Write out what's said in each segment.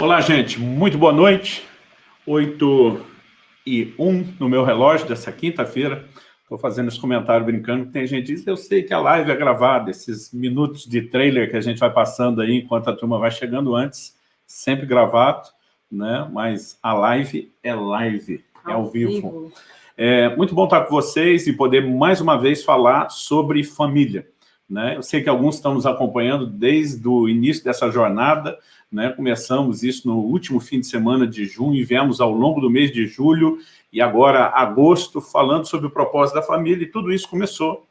Olá, gente. Muito boa noite. 8 e 1 no meu relógio dessa quinta-feira. Estou fazendo esse comentário brincando, tem gente que diz, eu sei que a live é gravada, esses minutos de trailer que a gente vai passando aí enquanto a turma vai chegando antes, sempre gravado, né? mas a live é live, é ao, vivo. vivo. É muito bom estar com vocês e poder mais uma vez falar sobre família. Né? Eu sei que alguns estão nos acompanhando desde o início dessa jornada, né? Começamos isso no último fim de semana de junho e viemos ao longo do mês de julho e agora agosto falando sobre o propósito da família e tudo isso começou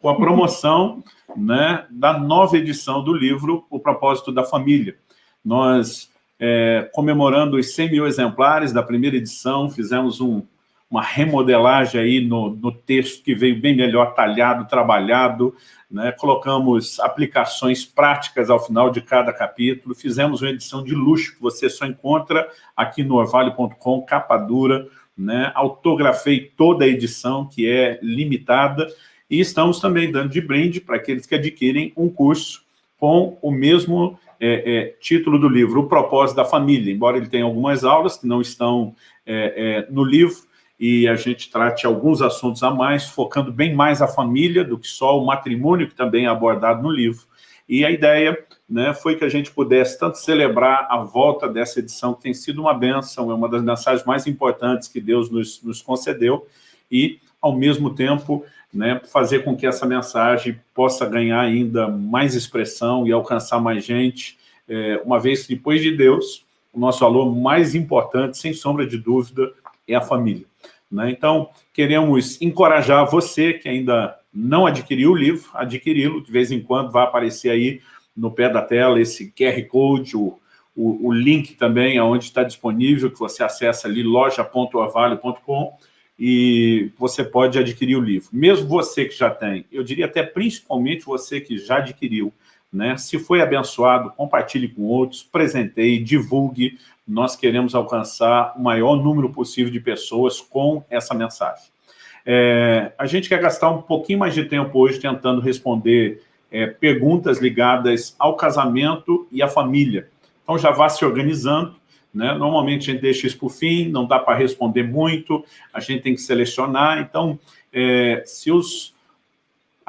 com a promoção né, da nova edição do livro O Propósito da Família. Nós, é, comemorando os 100 mil exemplares da primeira edição, fizemos um, uma remodelagem aí no, no texto que veio bem melhor talhado, trabalhado, né? colocamos aplicações práticas ao final de cada capítulo, fizemos uma edição de luxo que você só encontra aqui no orvalho.com, capa dura, né? autografei toda a edição, que é limitada, e estamos também dando de brinde para aqueles que adquirem um curso com o mesmo é, é, título do livro, O Propósito da Família, embora ele tenha algumas aulas que não estão é, é no livro, e a gente trate alguns assuntos a mais, focando bem mais a família do que só o matrimônio, que também é abordado no livro. E a ideia né, foi que a gente pudesse tanto celebrar a volta dessa edição, que tem sido uma bênção, é uma das mensagens mais importantes que Deus nos, nos concedeu, e, ao mesmo tempo, né, fazer com que essa mensagem possa ganhar ainda mais expressão e alcançar mais gente, é, uma vez que, depois de Deus, o nosso valor mais importante, sem sombra de dúvida, é a família. Né? Então, queremos encorajar você que ainda não adquiriu o livro, adquiri-lo, de vez em quando vai aparecer aí no pé da tela esse QR Code, o, o, o link também onde está disponível, que você acessa ali, loja.orvalho.com, e você pode adquirir o livro. Mesmo você que já tem, eu diria até principalmente você que já adquiriu, né? se foi abençoado, compartilhe com outros, presenteie, divulgue, nós queremos alcançar o maior número possível de pessoas com essa mensagem. É, a gente quer gastar um pouquinho mais de tempo hoje tentando responder é, perguntas ligadas ao casamento e à família. Então já vá se organizando, né? Normalmente a gente deixa isso para o fim, não dá para responder muito, a gente tem que selecionar. Então, é, se os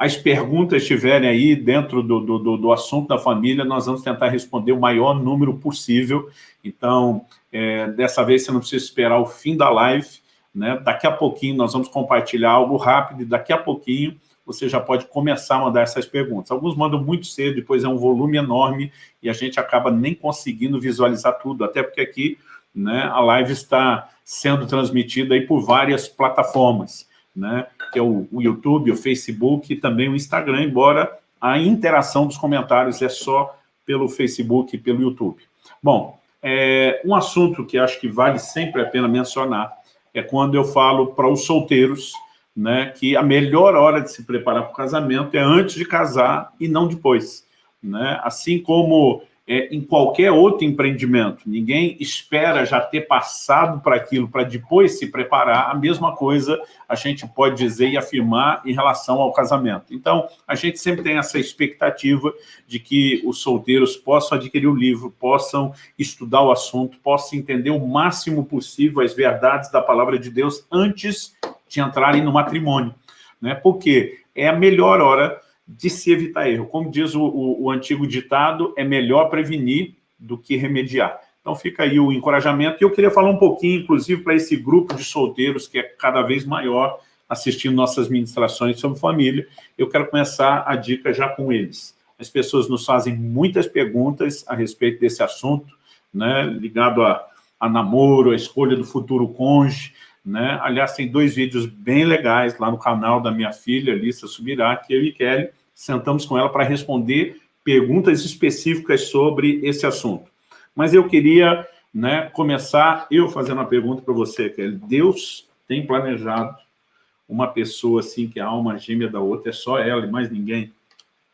as perguntas estiverem aí dentro do, do, do, assunto da família, nós vamos tentar responder o maior número possível. Então, é, dessa vez você não precisa esperar o fim da live, né? Daqui a pouquinho nós vamos compartilhar algo rápido e daqui a pouquinho você já pode começar a mandar essas perguntas. Alguns mandam muito cedo, depois é um volume enorme e a gente acaba nem conseguindo visualizar tudo, até porque aqui né, a live está sendo transmitida aí por várias plataformas né, que é o, o YouTube, o Facebook e também o Instagram, embora a interação dos comentários é só pelo Facebook e pelo YouTube. Bom, é, um assunto que acho que vale sempre a pena mencionar é quando eu falo para os solteiros né, que a melhor hora de se preparar para o casamento é antes de casar e não depois. Né? Assim como é, em qualquer outro empreendimento. Ninguém espera já ter passado para aquilo para depois se preparar. A mesma coisa a gente pode dizer e afirmar em relação ao casamento. Então, a gente sempre tem essa expectativa de que os solteiros possam adquirir o livro, possam estudar o assunto, possam entender o máximo possível as verdades da palavra de Deus antes de entrarem no matrimônio. Né? Porque é a melhor hora de se evitar erro. Como diz o, o, o antigo ditado, é melhor prevenir do que remediar. Então fica aí o encorajamento. E eu queria falar um pouquinho, inclusive, para esse grupo de solteiros que é cada vez maior assistindo nossas ministrações sobre família. Eu quero começar a dica já com eles. As pessoas nos fazem muitas perguntas a respeito desse assunto, né, ligado a, a namoro, a escolha do futuro cônjuge, né? Aliás, tem dois vídeos bem legais lá no canal da minha filha, Alissa Subirá, que eu e Kelly sentamos com ela para responder perguntas específicas sobre esse assunto. Mas eu queria né, começar eu fazendo uma pergunta para você, Kelly. Deus tem planejado uma pessoa assim que a alma gêmea da outra é só ela e mais ninguém?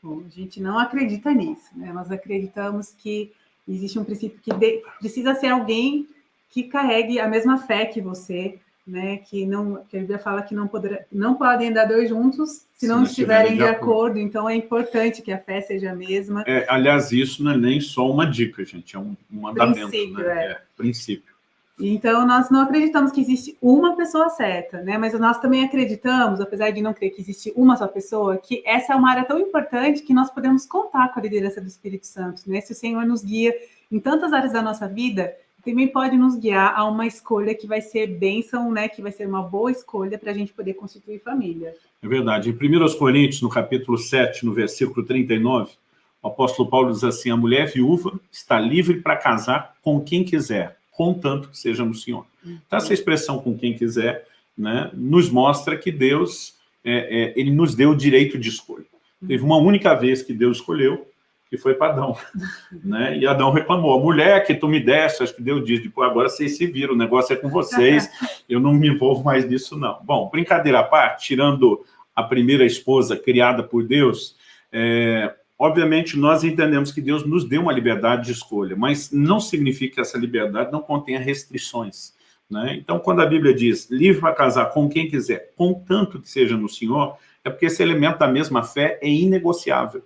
Bom, a gente não acredita nisso. Né? Nós acreditamos que existe um princípio que de... precisa ser alguém que carregue a mesma fé que você, né? Que não, que a Bíblia fala que não, poderá, não podem andar dois juntos se, se não, estiverem de acordo. acordo. Então é importante que a fé seja a mesma. É, aliás, isso não é nem só uma dica, gente, é um, um mandamento. Princípio, né? é. é. Princípio. Então, nós não acreditamos que existe uma pessoa certa, né? Mas nós também acreditamos, apesar de não crer que existe uma só pessoa, que essa é uma área tão importante que nós podemos contar com a liderança do Espírito Santo, né? Se o Senhor nos guia em tantas áreas da nossa vida, também pode nos guiar a uma escolha que vai ser bênção, né? Que vai ser uma boa escolha para a gente poder constituir família. É verdade. Em 1 Coríntios, no capítulo 7, no versículo 39, o apóstolo Paulo diz assim, a mulher viúva está livre para casar com quem quiser, contanto que seja no Senhor. Então, essa expressão com quem quiser, né, nos mostra que Deus, é, é, ele nos deu o direito de escolha. Teve uma única vez que Deus escolheu, que foi para Adão. né? E Adão reclamou, a mulher que tu me deste, acho que Deus diz, tipo, agora vocês se viram, o negócio é com vocês, eu não me envolvo mais nisso não. Bom, brincadeira à parte, tirando a primeira esposa criada por Deus, é, Obviamente, nós entendemos que Deus nos deu uma liberdade de escolha, mas não significa que essa liberdade não contenha restrições. Né? Então, quando a Bíblia diz livre para casar com quem quiser, contanto que seja no Senhor, é porque esse elemento da mesma fé é inegociável.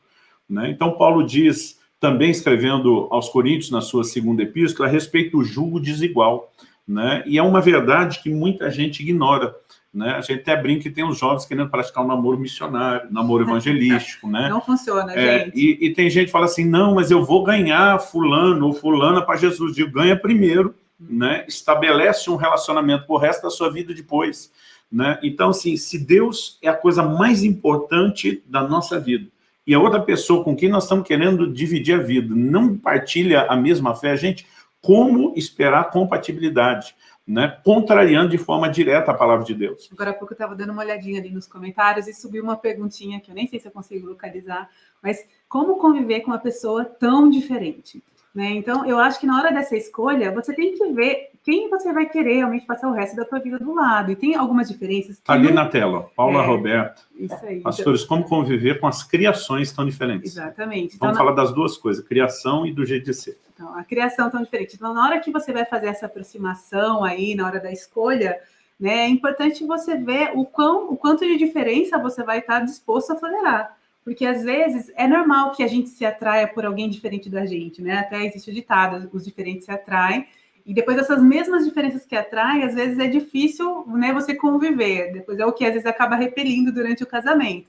Né? Então, Paulo diz, também escrevendo aos Coríntios, na sua segunda epístola, a respeito do julgo desigual. Né? E é uma verdade que muita gente ignora. Né? A gente até brinca que tem os jovens querendo praticar um namoro missionário, namoro evangelístico, né? Não funciona, é, gente. E, e, tem gente que fala assim, não, mas eu vou ganhar fulano ou fulana para Jesus. Digo, ganha primeiro, né? Estabelece um relacionamento por resto da sua vida depois, né? Então, assim, se Deus é a coisa mais importante da nossa vida, e a outra pessoa com quem nós estamos querendo dividir a vida não partilha a mesma fé, gente, como esperar compatibilidade? né, contrariando de forma direta a palavra de Deus. Agora há pouco eu estava dando uma olhadinha ali nos comentários e subiu uma perguntinha que eu nem sei se eu consigo localizar, mas como conviver com uma pessoa tão diferente? Né? Então, eu acho que na hora dessa escolha, você tem que ver quem você vai querer realmente passar o resto da sua vida do lado. E tem algumas diferenças. Ali não... na tela, Paula é, Roberto. Isso aí. Pastores, então... como conviver com as criações tão diferentes. Exatamente. Vamos então, falar na... das duas coisas, criação e do jeito de ser. Então, a criação tão diferente. Então, na hora que você vai fazer essa aproximação aí, na hora da escolha, né, é importante você ver o, quão, o quanto de diferença você vai estar disposto a tolerar. Porque às vezes é normal que a gente se atraia por alguém diferente da gente, né? Até existe o ditado, os diferentes se atraem. E depois essas mesmas diferenças que atraem, às vezes é difícil, né, você conviver. Depois é o que às vezes acaba repelindo durante o casamento.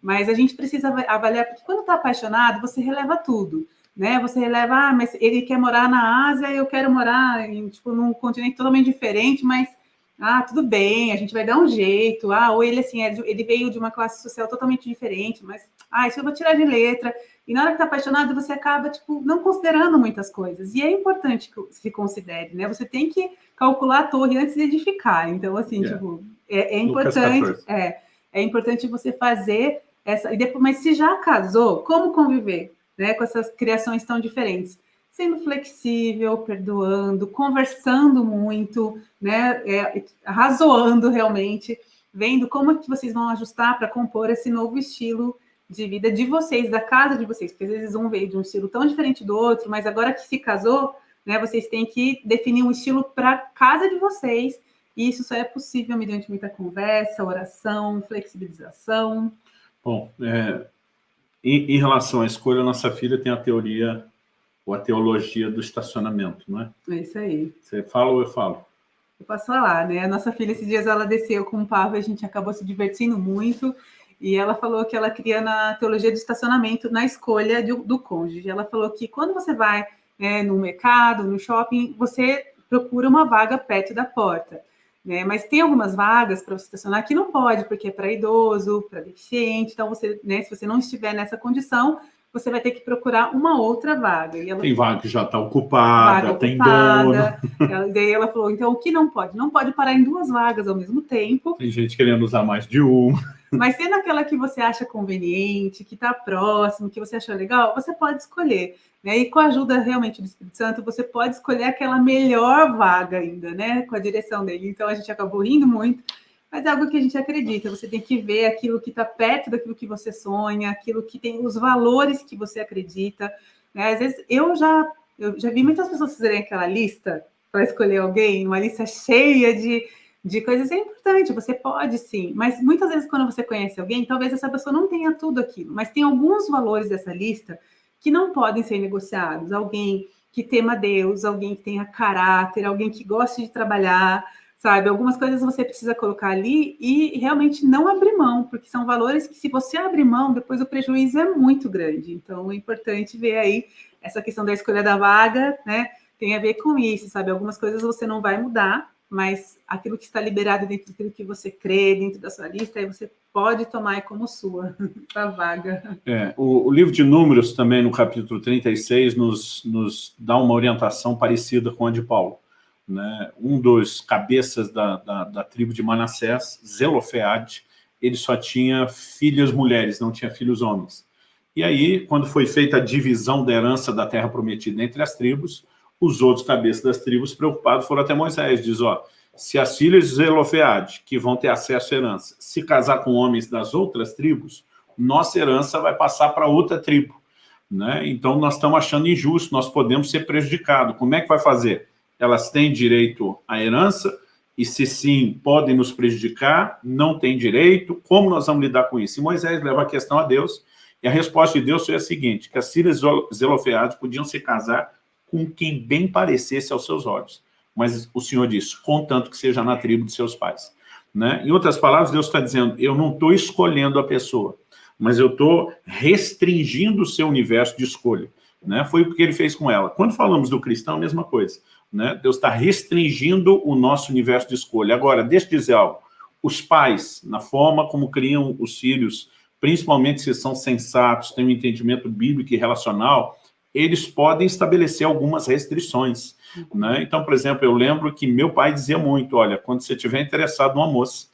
Mas a gente precisa avaliar, porque quando está apaixonado, você releva tudo, né? Você releva, ah, mas ele quer morar na Ásia, eu quero morar em, tipo, num continente totalmente diferente, mas ah, tudo bem, a gente vai dar um jeito. Ah, ou ele assim, é ele veio de uma classe social totalmente diferente, mas ah, isso eu vou tirar de letra. E na hora que tá apaixonado, você acaba, tipo, não considerando muitas coisas. E é importante que se considere, né? Você tem que calcular a torre antes de edificar. Então, assim, yeah. tipo, é, é importante. É, é importante você fazer essa. E depois, mas se já casou, como conviver né, com essas criações tão diferentes? Sendo flexível, perdoando, conversando muito, né? É, razoando realmente, vendo como é que vocês vão ajustar para compor esse novo estilo de vida de vocês, da casa de vocês, porque às vezes um veio de um estilo tão diferente do outro, mas agora que se casou, né, vocês têm que definir um estilo para casa de vocês, e isso só é possível mediante muita conversa, oração, flexibilização. Bom, é, em, em, relação à escolha, nossa filha tem a teoria, ou a teologia do estacionamento, não é? É isso aí. Você fala ou eu falo? Eu posso falar, né? A nossa filha, esses dias, ela desceu com o Pavo, a gente acabou se divertindo muito, e ela falou que ela queria na teologia de estacionamento, na escolha do, do cônjuge. Ela falou que quando você vai né, no mercado, no shopping, você procura uma vaga perto da porta. Né? Mas tem algumas vagas para você estacionar que não pode, porque é para idoso, para deficiente. Então, você, né, se você não estiver nessa condição, você vai ter que procurar uma outra vaga. Ela, tem vaga que já está ocupada, vaga tem ocupada. dono. Ela, daí ela falou, então o que não pode? Não pode parar em duas vagas ao mesmo tempo. Tem gente querendo usar mais de uma. Mas sendo aquela que você acha conveniente, que está próximo, que você achou legal, você pode escolher. Né? E com a ajuda realmente do Espírito Santo, você pode escolher aquela melhor vaga ainda, né? Com a direção dele. Então a gente acabou rindo muito, mas é algo que a gente acredita. Você tem que ver aquilo que está perto daquilo que você sonha, aquilo que tem os valores que você acredita. Né? Às vezes eu já, eu já vi muitas pessoas fazerem aquela lista para escolher alguém, uma lista cheia de de coisas é importante, você pode sim, mas muitas vezes quando você conhece alguém, talvez essa pessoa não tenha tudo aquilo, mas tem alguns valores dessa lista que não podem ser negociados. Alguém que tema Deus, alguém que tenha caráter, alguém que goste de trabalhar, sabe? Algumas coisas você precisa colocar ali e realmente não abrir mão, porque são valores que se você abrir mão, depois o prejuízo é muito grande. Então é importante ver aí essa questão da escolha da vaga, né? Tem a ver com isso, sabe? Algumas coisas você não vai mudar, mas aquilo que está liberado dentro daquilo que você crê, dentro da sua lista, aí você pode tomar como sua a vaga. É, o, o, livro de Números também, no capítulo 36, nos, nos dá uma orientação parecida com a de Paulo. Né? Um dos cabeças da, da, da tribo de Manassés, Zelofeade, ele só tinha filhas mulheres, não tinha filhos homens. E aí, quando foi feita a divisão da herança da terra prometida entre as tribos, os outros cabeças das tribos preocupados foram até Moisés, diz, ó, se as filhas de Zelofeade, que vão ter acesso à herança, se casar com homens das outras tribos, nossa herança vai passar para outra tribo. Né? Então, nós estamos achando injusto, nós podemos ser prejudicados. Como é que vai fazer? Elas têm direito à herança, e se sim, podem nos prejudicar, não têm direito, como nós vamos lidar com isso? E Moisés leva a questão a Deus, e a resposta de Deus foi a seguinte, que as filhas Zelofeade podiam se casar com quem bem parecesse aos seus olhos. Mas o Senhor diz, contanto que seja na tribo de seus pais. Né? Em outras palavras, Deus está dizendo, eu não estou escolhendo a pessoa, mas eu estou restringindo o seu universo de escolha. Né? Foi o que ele fez com ela. Quando falamos do cristão, a mesma coisa. Né? Deus está restringindo o nosso universo de escolha. Agora, deixa eu dizer algo. Os pais, na forma como criam os filhos, principalmente se são sensatos, têm um entendimento bíblico e relacional, eles podem estabelecer algumas restrições. Né? Então, por exemplo, eu lembro que meu pai dizia muito, olha, quando você estiver interessado numa moça,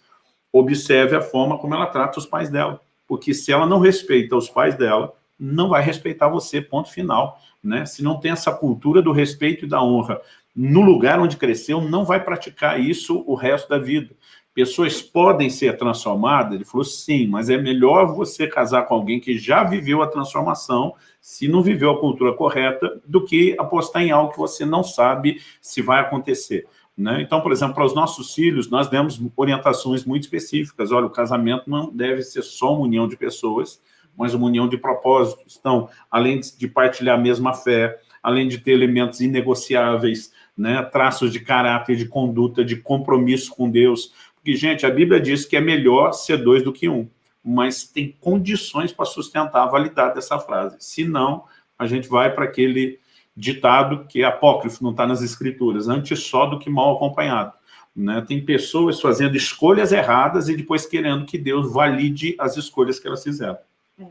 observe a forma como ela trata os pais dela. Porque se ela não respeita os pais dela, não vai respeitar você, ponto final. Né? Se não tem essa cultura do respeito e da honra no lugar onde cresceu, não vai praticar isso o resto da vida. Pessoas podem ser transformadas? Ele falou, sim, mas é melhor você casar com alguém que já viveu a transformação, se não viveu a cultura correta, do que apostar em algo que você não sabe se vai acontecer. Né? Então, por exemplo, para os nossos filhos, nós demos orientações muito específicas. Olha, o casamento não deve ser só uma união de pessoas, mas uma união de propósitos. Então, além de partilhar a mesma fé, além de ter elementos inegociáveis, né, traços de caráter, de conduta, de compromisso com Deus, porque, gente, a Bíblia diz que é melhor ser dois do que um, mas tem condições para sustentar a validade dessa frase. Se não, a gente vai para aquele ditado que é apócrifo, não está nas escrituras, antes só do que mal acompanhado. Né? Tem pessoas fazendo escolhas erradas e depois querendo que Deus valide as escolhas que elas fizeram.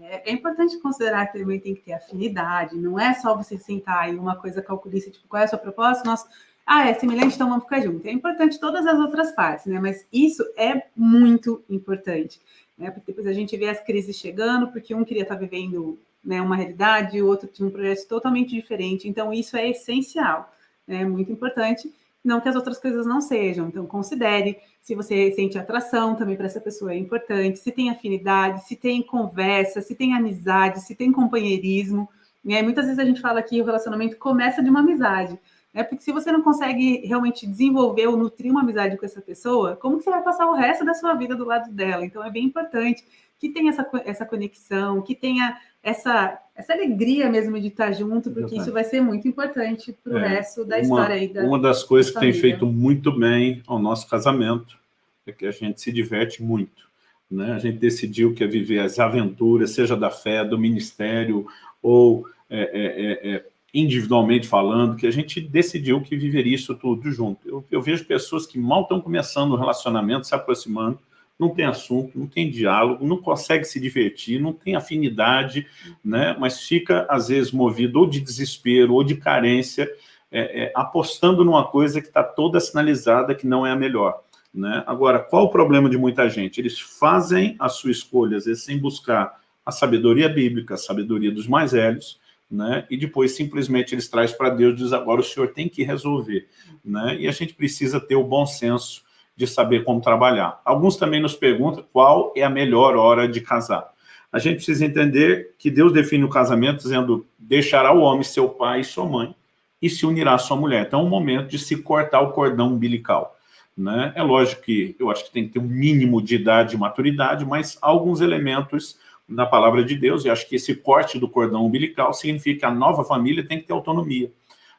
É, é, importante considerar que também tem que ter afinidade, não é só você sentar em uma coisa calculista, tipo, qual é a sua proposta? Nós ah, é semelhante, então vamos ficar juntos. É importante todas as outras partes, né? Mas isso é muito importante, né? Porque depois a gente vê as crises chegando, porque um queria estar vivendo né, uma realidade, o outro tinha um projeto totalmente diferente. Então, isso é essencial, né? Muito importante. Não que as outras coisas não sejam. Então, considere se você sente atração também para essa pessoa é importante, se tem afinidade, se tem conversa, se tem amizade, se tem companheirismo. Né? Muitas vezes a gente fala que o relacionamento começa de uma amizade. Né? Porque se você não consegue realmente desenvolver ou nutrir uma amizade com essa pessoa, como que você vai passar o resto da sua vida do lado dela? Então, é bem importante que tenha essa, essa conexão, que tenha essa, essa alegria mesmo de estar junto, porque isso vai ser muito importante para o é, resto da uma, história aí. Da, uma das coisas que tem feito muito bem ao nosso casamento é que a gente se diverte muito. Né? A gente decidiu que é viver as aventuras, seja da fé, do ministério, ou é, é, é, é individualmente falando, que a gente decidiu que viveria isso tudo junto. Eu, eu vejo pessoas que mal estão começando o relacionamento, se aproximando, não tem assunto, não tem diálogo, não consegue se divertir, não tem afinidade, né? mas fica, às vezes, movido ou de desespero ou de carência, é, é, apostando numa coisa que está toda sinalizada que não é a melhor. Né? Agora, qual o problema de muita gente? Eles fazem a sua escolha, às vezes, sem buscar a sabedoria bíblica, a sabedoria dos mais velhos, né? e depois simplesmente eles trazem para Deus e diz agora o senhor tem que resolver. Né? E a gente precisa ter o bom senso de saber como trabalhar. Alguns também nos perguntam qual é a melhor hora de casar. A gente precisa entender que Deus define o casamento dizendo deixará o homem seu pai e sua mãe e se unirá à sua mulher. Então é o momento de se cortar o cordão umbilical. Né? É lógico que eu acho que tem que ter um mínimo de idade e maturidade, mas alguns elementos na palavra de Deus, e acho que esse corte do cordão umbilical significa que a nova família tem que ter autonomia.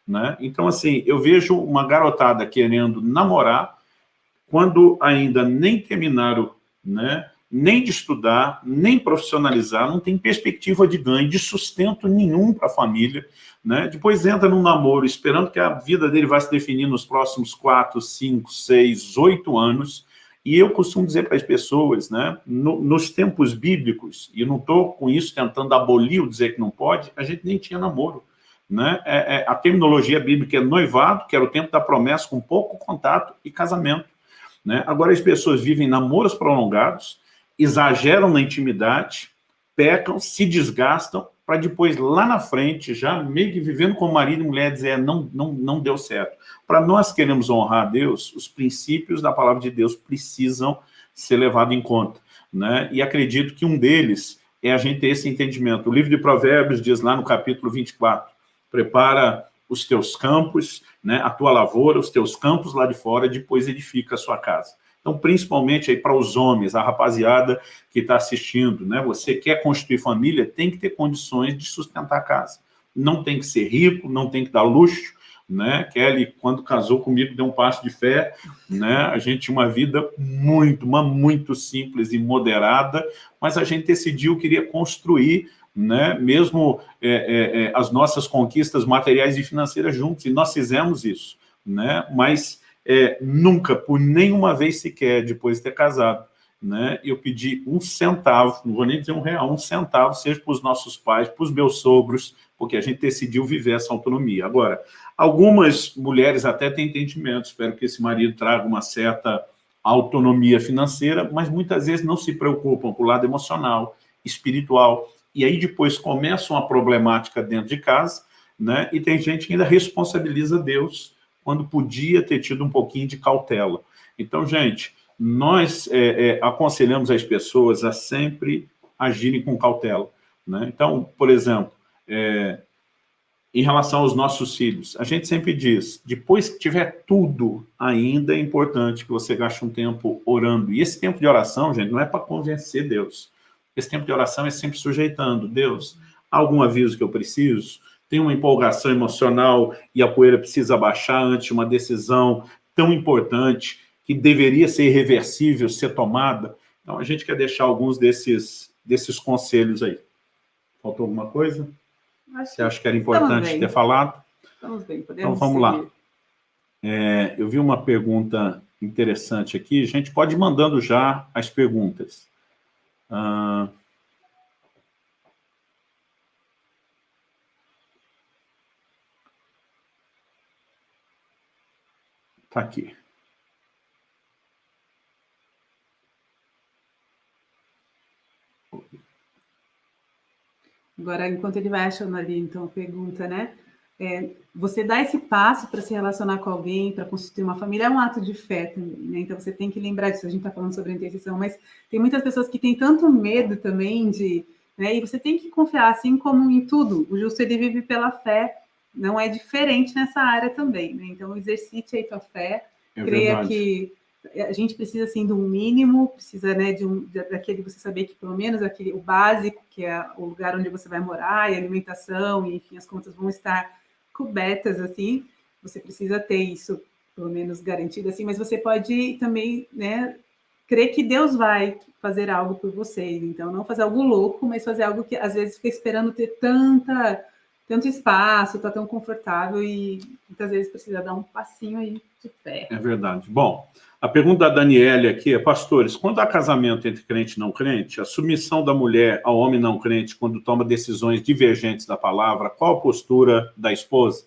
Né? Então, assim, eu vejo uma garotada querendo namorar, quando ainda nem terminaram né, nem de estudar, nem profissionalizar, não tem perspectiva de ganho, de sustento nenhum para a família. Né? Depois entra num namoro, esperando que a vida dele vai se definir nos próximos 4, 5, 6, 8 anos. E eu costumo dizer para as pessoas, né, no, nos tempos bíblicos, e não estou com isso tentando abolir o dizer que não pode, a gente nem tinha namoro. Né? É, é, a terminologia bíblica é noivado, que era o tempo da promessa com pouco contato, e casamento. Né? Agora as pessoas vivem namoros prolongados, exageram na intimidade, pecam, se desgastam, para depois, lá na frente, já meio que vivendo como marido e mulher, dizer, não, não, não deu certo. Para nós queremos honrar a Deus, os princípios da palavra de Deus precisam ser levados em conta. Né? E acredito que um deles é a gente ter esse entendimento. O livro de Provérbios diz lá no capítulo 24, prepara os teus campos, né, a tua lavoura, os teus campos lá de fora, depois edifica a sua casa. Então, principalmente aí para os homens, a rapaziada que está assistindo, né, você quer construir família, tem que ter condições de sustentar a casa. Não tem que ser rico, não tem que dar luxo, né? Kelly, quando casou comigo, deu um passo de fé, né? A gente tinha uma vida muito, mas muito simples e moderada, mas a gente decidiu, queria construir né? mesmo é, é, é, as nossas conquistas materiais e financeiras juntos, e nós fizemos isso, né? mas é, nunca, por nenhuma vez sequer, depois de ter casado, né? eu pedi um centavo, não vou nem dizer um real, um centavo, seja para os nossos pais, para os meus sogros, porque a gente decidiu viver essa autonomia. Agora, algumas mulheres até têm entendimento, espero que esse marido traga uma certa autonomia financeira, mas muitas vezes não se preocupam com o lado emocional, espiritual, e aí depois começa uma problemática dentro de casa, né? e tem gente que ainda responsabiliza Deus quando podia ter tido um pouquinho de cautela. Então, gente, nós é, é, aconselhamos as pessoas a sempre agirem com cautela. Né? Então, por exemplo, é, em relação aos nossos filhos, a gente sempre diz, depois que tiver tudo, ainda é importante que você gaste um tempo orando. E esse tempo de oração, gente, não é para convencer Deus. Esse tempo de oração é sempre sujeitando. Deus, algum aviso que eu preciso? Tem uma empolgação emocional e a poeira precisa baixar antes de uma decisão tão importante que deveria ser irreversível, ser tomada? Então, a gente quer deixar alguns desses, desses conselhos aí. Faltou alguma coisa? Acho Você acha que era importante ter falado? Estamos bem, podemos Então, vamos seguir. lá. É, eu vi uma pergunta interessante aqui. A gente pode ir mandando já as perguntas. Ah, tá aqui. Agora, enquanto ele vai achando ali, então, pergunta, né? É, você dá esse passo para se relacionar com alguém, para constituir uma família, é um ato de fé também, né? Então você tem que lembrar disso. A gente está falando sobre a intercessão, mas tem muitas pessoas que têm tanto medo também de. Né? E você tem que confiar, assim como em tudo. O justo ele vive pela fé, não é diferente nessa área também. Né? Então exercite aí tua fé, é creia verdade. que a gente precisa assim de um mínimo, precisa né, de um daquele você saber que pelo menos aquele o básico, que é o lugar onde você vai morar, e alimentação, e enfim, as contas vão estar cobertas, assim, você precisa ter isso, pelo menos, garantido, assim, mas você pode também, né, crer que Deus vai fazer algo por vocês, então não fazer algo louco, mas fazer algo que às vezes fica esperando ter tanta, tanto espaço, tá tão confortável e muitas vezes precisa dar um passinho aí de fé. É verdade. Bom, a pergunta da Daniele aqui é, pastores, quando há casamento entre crente e não crente, a submissão da mulher ao homem não crente quando toma decisões divergentes da palavra, qual a postura da esposa?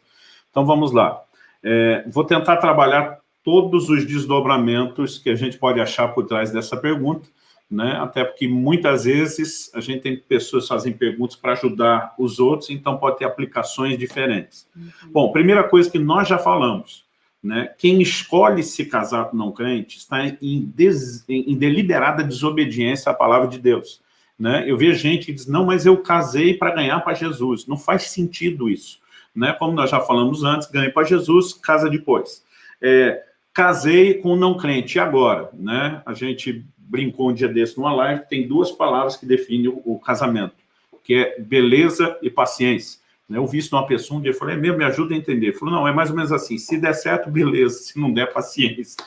Então vamos lá. É, vou tentar trabalhar todos os desdobramentos que a gente pode achar por trás dessa pergunta, né? até porque muitas vezes a gente tem pessoas que fazem perguntas para ajudar os outros, então pode ter aplicações diferentes. Uhum. Bom, primeira coisa que nós já falamos, né? Quem escolhe se casar com não crente está em, des, em, deliberada desobediência à palavra de Deus. Né? Eu vejo gente que diz, não, mas eu casei para ganhar para Jesus. Não faz sentido isso. Né? Como nós já falamos antes, ganhe para Jesus, casa depois. É, casei com um não crente, e agora? Né? A gente brincou um dia desse numa live, tem duas palavras que definem o, o casamento, que é beleza e paciência. Né? Eu vi isso numa pessoa um dia, eu falei, é mesmo, me ajuda a entender. Ele falou, não, é mais ou menos assim, se der certo, beleza, se não der, paciência.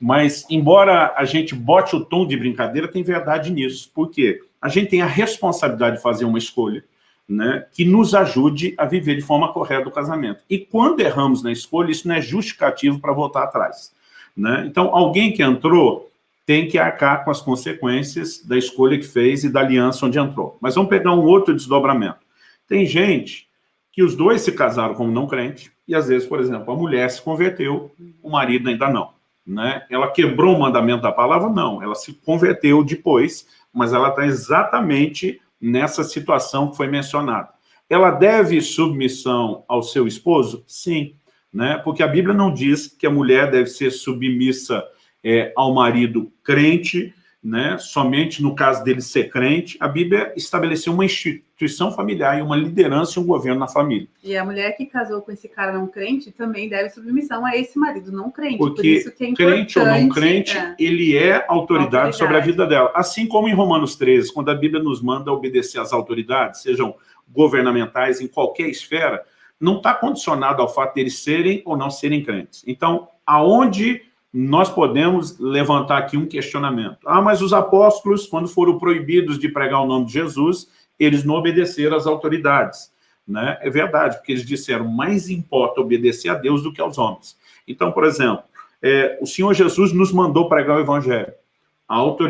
Mas, embora a gente bote o tom de brincadeira, tem verdade nisso. Por quê? A gente tem a responsabilidade de fazer uma escolha né, que nos ajude a viver de forma correta o casamento. E quando erramos na escolha, isso não é justificativo para voltar atrás. Né? Então, alguém que entrou tem que arcar com as consequências da escolha que fez e da aliança onde entrou. Mas vamos pegar um outro desdobramento. Tem gente que os dois se casaram como não crente, e às vezes, por exemplo, a mulher se converteu, o marido ainda não. Né? Ela quebrou o mandamento da palavra? Não, ela se converteu depois, mas ela está exatamente nessa situação que foi mencionada. Ela deve submissão ao seu esposo? Sim, né? porque a Bíblia não diz que a mulher deve ser submissa é, ao marido crente, né? somente no caso dele ser crente, a Bíblia estabeleceu uma instituição familiar e uma liderança e um governo na família. E a mulher que casou com esse cara não crente também deve submissão a esse marido não crente. Porque Por isso que é crente ou não crente, é. ele é autoridade, autoridade, sobre a vida dela. Assim como em Romanos 13, quando a Bíblia nos manda obedecer às autoridades, sejam governamentais, em qualquer esfera, não está condicionado ao fato de eles serem ou não serem crentes. Então, aonde nós podemos levantar aqui um questionamento. Ah, mas os apóstolos, quando foram proibidos de pregar o nome de Jesus, eles não obedeceram às autoridades. Né? É verdade, porque eles disseram, mais importa obedecer a Deus do que aos homens. Então, por exemplo, é, o Senhor Jesus nos mandou pregar o evangelho.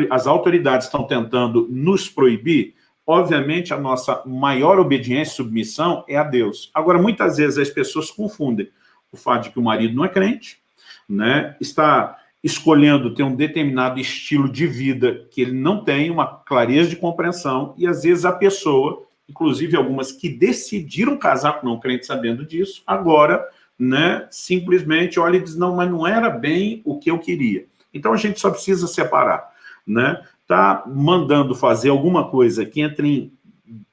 As autoridades estão tentando nos proibir, obviamente a nossa maior obediência e submissão é a Deus. Agora, muitas vezes as pessoas confundem o fato de que o marido não é crente, né, está escolhendo ter um determinado estilo de vida que ele não tem uma clareza de compreensão, e às vezes a pessoa, inclusive algumas que decidiram casar com não crente sabendo disso, agora né, simplesmente olha e diz, não, mas não era bem o que eu queria. Então a gente só precisa separar. Né? Tá mandando fazer alguma coisa que entre em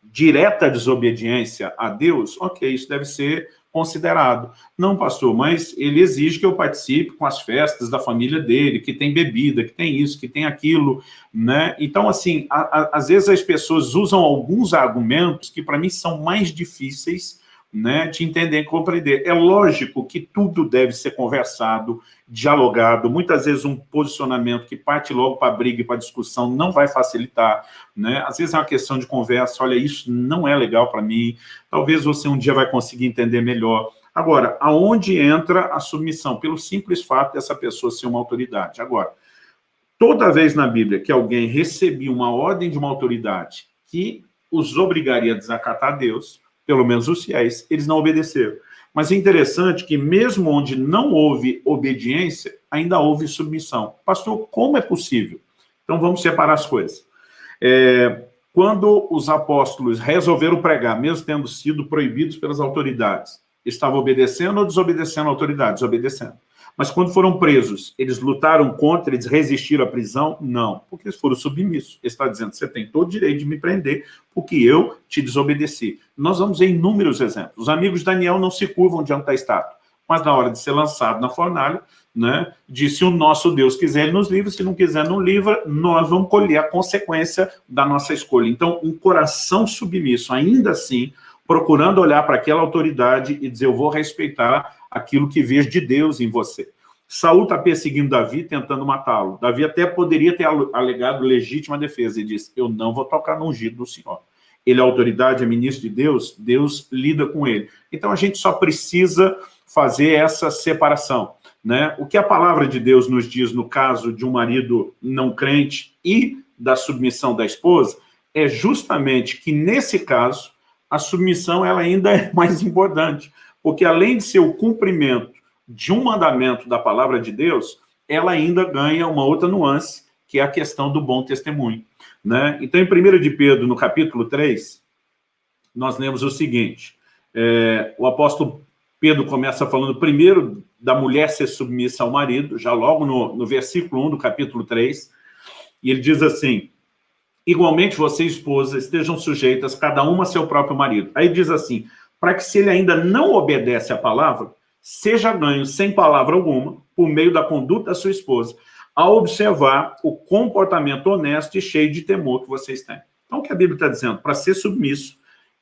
direta desobediência a Deus, ok, isso deve ser considerado. Não, pastor, mas ele exige que eu participe com as festas da família dele, que tem bebida, que tem isso, que tem aquilo, né? Então, assim, a, a, às vezes as pessoas usam alguns argumentos que para mim são mais difíceis né, de entender e compreender. É lógico que tudo deve ser conversado, dialogado, muitas vezes um posicionamento que parte logo para a briga e para a discussão não vai facilitar, né? às vezes é uma questão de conversa, olha, isso não é legal para mim, talvez você um dia vai conseguir entender melhor. Agora, aonde entra a submissão? Pelo simples fato dessa pessoa ser uma autoridade. Agora, toda vez na Bíblia que alguém recebia uma ordem de uma autoridade que os obrigaria a desacatar a Deus, pelo menos os fiéis, eles não obedeceram. Mas é interessante que mesmo onde não houve obediência, ainda houve submissão. Pastor, como é possível? Então vamos separar as coisas. É, quando os apóstolos resolveram pregar, mesmo tendo sido proibidos pelas autoridades, estavam obedecendo ou desobedecendo a autoridades? Obedecendo. Mas quando foram presos, eles lutaram contra, eles resistiram à prisão? Não, porque eles foram submissos. Ele está dizendo, você tem todo o direito de me prender, porque eu te desobedeci. Nós vamos ver inúmeros exemplos. Os amigos de Daniel não se curvam diante da estátua, mas na hora de ser lançado na fornalha, né, disse o nosso Deus quiser, ele nos livra, se não quiser, não livra, nós vamos colher a consequência da nossa escolha. Então, um coração submisso, ainda assim, procurando olhar para aquela autoridade e dizer, eu vou respeitar aquilo que vejo de Deus em você. Saul está perseguindo Davi, tentando matá-lo. Davi até poderia ter alegado legítima defesa. Ele disse, eu não vou tocar no ungido do Senhor. Ele é autoridade, é ministro de Deus, Deus lida com ele. Então a gente só precisa fazer essa separação. Né? O que a palavra de Deus nos diz no caso de um marido não crente e da submissão da esposa é justamente que, nesse caso, a submissão ela ainda é mais importante porque além de ser o cumprimento de um mandamento da palavra de Deus, ela ainda ganha uma outra nuance, que é a questão do bom testemunho. Né? Então, em 1 de Pedro, no capítulo 3, nós lemos o seguinte, é, o apóstolo Pedro começa falando primeiro da mulher ser submissa ao marido, já logo no, no versículo 1 do capítulo 3, e ele diz assim, igualmente você, esposa, estejam sujeitas cada uma a seu próprio marido. Aí diz assim, para que se ele ainda não obedece à palavra, seja ganho sem palavra alguma, por meio da conduta da sua esposa, a observar o comportamento honesto e cheio de temor que vocês têm. Então, o que a Bíblia está dizendo? Para ser submisso.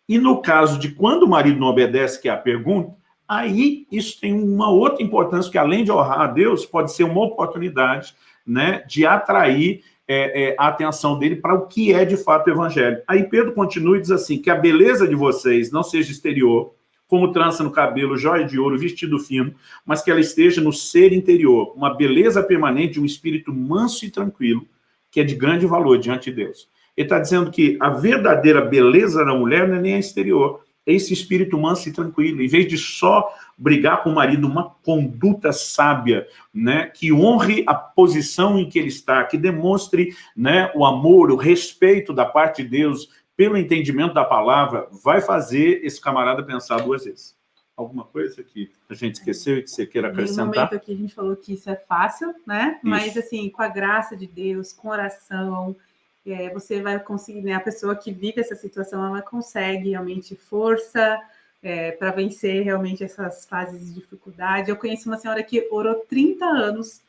E no caso de quando o marido não obedece, que é a pergunta, aí isso tem uma outra importância, que além de honrar a Deus, pode ser uma oportunidade né, de atrair é, é, a atenção dele para o que é de fato o evangelho. Aí Pedro continua e diz assim, que a beleza de vocês não seja exterior, como trança no cabelo, joia de ouro, vestido fino, mas que ela esteja no ser interior, uma beleza permanente um espírito manso e tranquilo, que é de grande valor diante de Deus. Ele está dizendo que a verdadeira beleza da mulher não é nem a exterior, esse espírito manso e tranquilo. Em vez de só brigar com o marido, uma conduta sábia, né, que honre a posição em que ele está, que demonstre né, o amor, o respeito da parte de Deus pelo entendimento da palavra, vai fazer esse camarada pensar duas vezes. Alguma coisa que a gente esqueceu e que você queira acrescentar? No momento aqui a gente falou que isso é fácil, né? Isso. Mas, assim, com a graça de Deus, com oração, é, você vai conseguir, né? A pessoa que vive essa situação, ela consegue realmente força é, para vencer realmente essas fases de dificuldade. Eu conheci uma senhora que orou 30 anos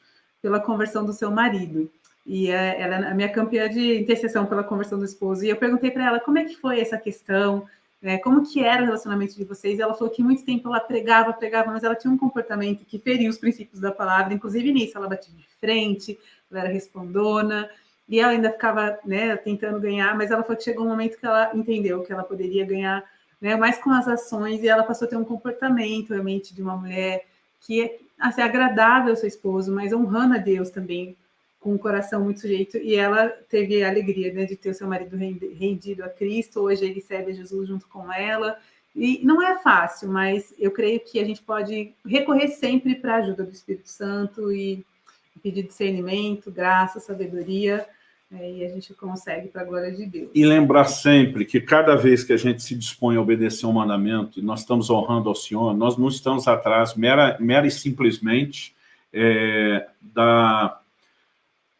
pela conversão do seu marido. E é, ela é a minha campeã de intercessão pela conversão do esposo. E eu perguntei para ela como é que foi essa questão, é, como que era o relacionamento de vocês. Ela falou que muito tempo ela pregava, pregava, mas ela tinha um comportamento que feria os princípios da palavra. Inclusive nisso, ela batia de frente, ela era respondona e ela ainda ficava né, tentando ganhar, mas ela falou que chegou um momento que ela entendeu que ela poderia ganhar né, mais com as ações, e ela passou a ter um comportamento realmente de uma mulher que é assim, agradável ao seu esposo, mas honrando a Deus também, com um coração muito sujeito, e ela teve a alegria né, de ter o seu marido rendido a Cristo, hoje ele serve a Jesus junto com ela, e não é fácil, mas eu creio que a gente pode recorrer sempre para a ajuda do Espírito Santo e pedir discernimento, graça, sabedoria, é, e a gente consegue para a glória de Deus. E lembrar sempre que cada vez que a gente se dispõe a obedecer um mandamento, e nós estamos honrando ao Senhor, nós não estamos atrás mera, mera e simplesmente é, da,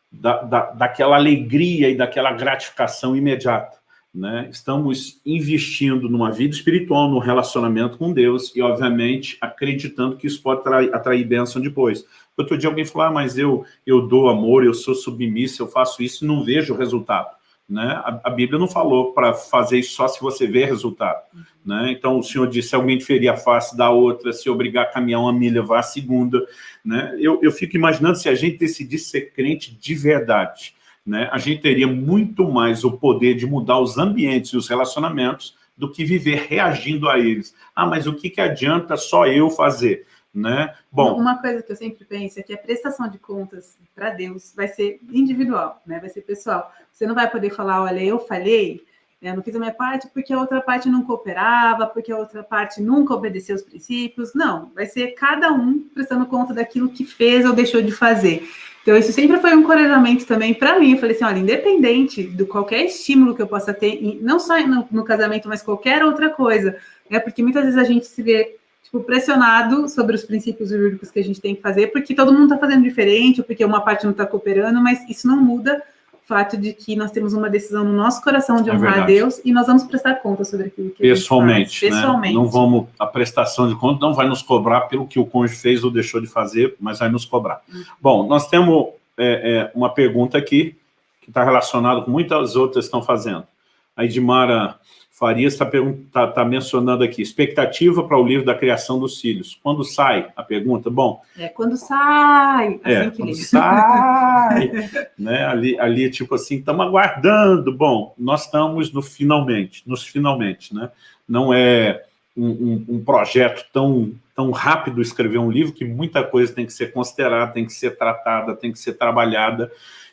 da, da, daquela alegria e daquela gratificação imediata. Né? Estamos investindo numa vida espiritual, num relacionamento com Deus e, obviamente, acreditando que isso pode atrair, atrair bênção depois. Outro dia alguém falou, ah, mas eu, eu dou amor, eu sou submissa, eu faço isso e não vejo o resultado. Né? A, a Bíblia não falou para fazer isso só se você vê resultado. Né? Então, o Senhor disse, se alguém ferir a face da outra, se obrigar a caminhar uma milha, vá a segunda. Né? Eu, eu fico imaginando se a gente decidisse ser crente de verdade, né? a gente teria muito mais o poder de mudar os ambientes e os relacionamentos do que viver reagindo a eles. Ah, mas o que, que adianta só eu fazer? né? Bom, uma coisa que eu sempre penso é que a prestação de contas para Deus vai ser individual, né? Vai ser pessoal. Você não vai poder falar, olha, eu falhei, eu não fiz a minha parte porque a outra parte não cooperava, porque a outra parte nunca obedeceu os princípios. Não, vai ser cada um prestando conta daquilo que fez ou deixou de fazer. Então, isso sempre foi um encorajamento também para mim. Eu falei assim: olha, independente do qualquer estímulo que eu possa ter, não só no, no casamento, mas qualquer outra coisa, né? Porque muitas vezes a gente se vê tipo, pressionado sobre os princípios jurídicos que a gente tem que fazer, porque todo mundo está fazendo diferente, ou porque uma parte não está cooperando, mas isso não muda fato de que nós temos uma decisão no nosso coração de é honrar é a Deus e nós vamos prestar conta sobre aquilo que pessoalmente, faz. Pessoalmente. Né? Não vamos, a prestação de conta não vai nos cobrar pelo que o cônjuge fez ou deixou de fazer, mas vai nos cobrar. Uhum. Bom, nós temos é, é, uma pergunta aqui, que está relacionada com muitas outras que estão fazendo. A Edmara Farias está tá, tá mencionando aqui, expectativa para o livro da criação dos filhos. Quando sai? A pergunta, bom... É, quando sai, é, assim é, quando sai, né, ali, ali, tipo assim, estamos aguardando, bom, nós estamos no finalmente, nos finalmente, né, não é um, um, um, projeto tão, tão rápido escrever um livro, que muita coisa tem que ser considerada, tem que ser tratada, tem que ser trabalhada,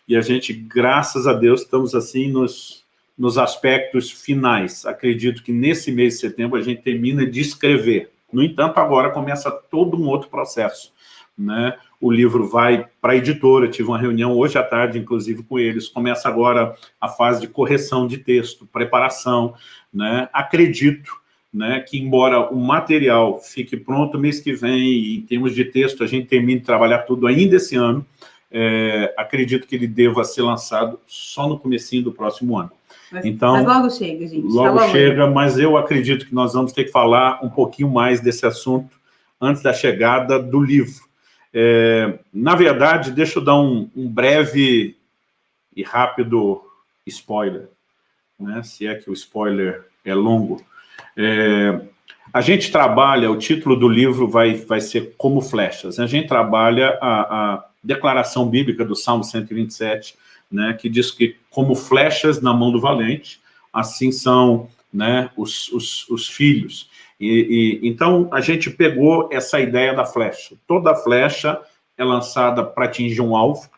e a gente, graças a Deus, estamos assim nos nos aspectos finais. Acredito que nesse mês de setembro a gente termina de escrever. No entanto, agora começa todo um outro processo. Né? O livro vai para a editora, tive uma reunião hoje à tarde, inclusive, com eles. Começa agora a fase de correção de texto, preparação. Né? Acredito né, que, embora o material fique pronto mês que vem, e em termos de texto a gente termine de trabalhar tudo ainda esse ano, é, acredito que ele deva ser lançado só no comecinho do próximo ano. Mas, então, mas logo chega, gente. Logo, tá logo chega, mas eu acredito que nós vamos ter que falar um pouquinho mais desse assunto antes da chegada do livro. É, na verdade, deixa eu dar um, um breve e rápido spoiler, né? se é que o spoiler é longo. É, a gente trabalha, o título do livro vai, vai ser Como Flechas. A gente trabalha a, a declaração bíblica do Salmo 127, né, que diz que como flechas na mão do valente, assim são né, os, os, os filhos. E, e, então, a gente pegou essa ideia da flecha. Toda flecha é lançada para atingir um alvo,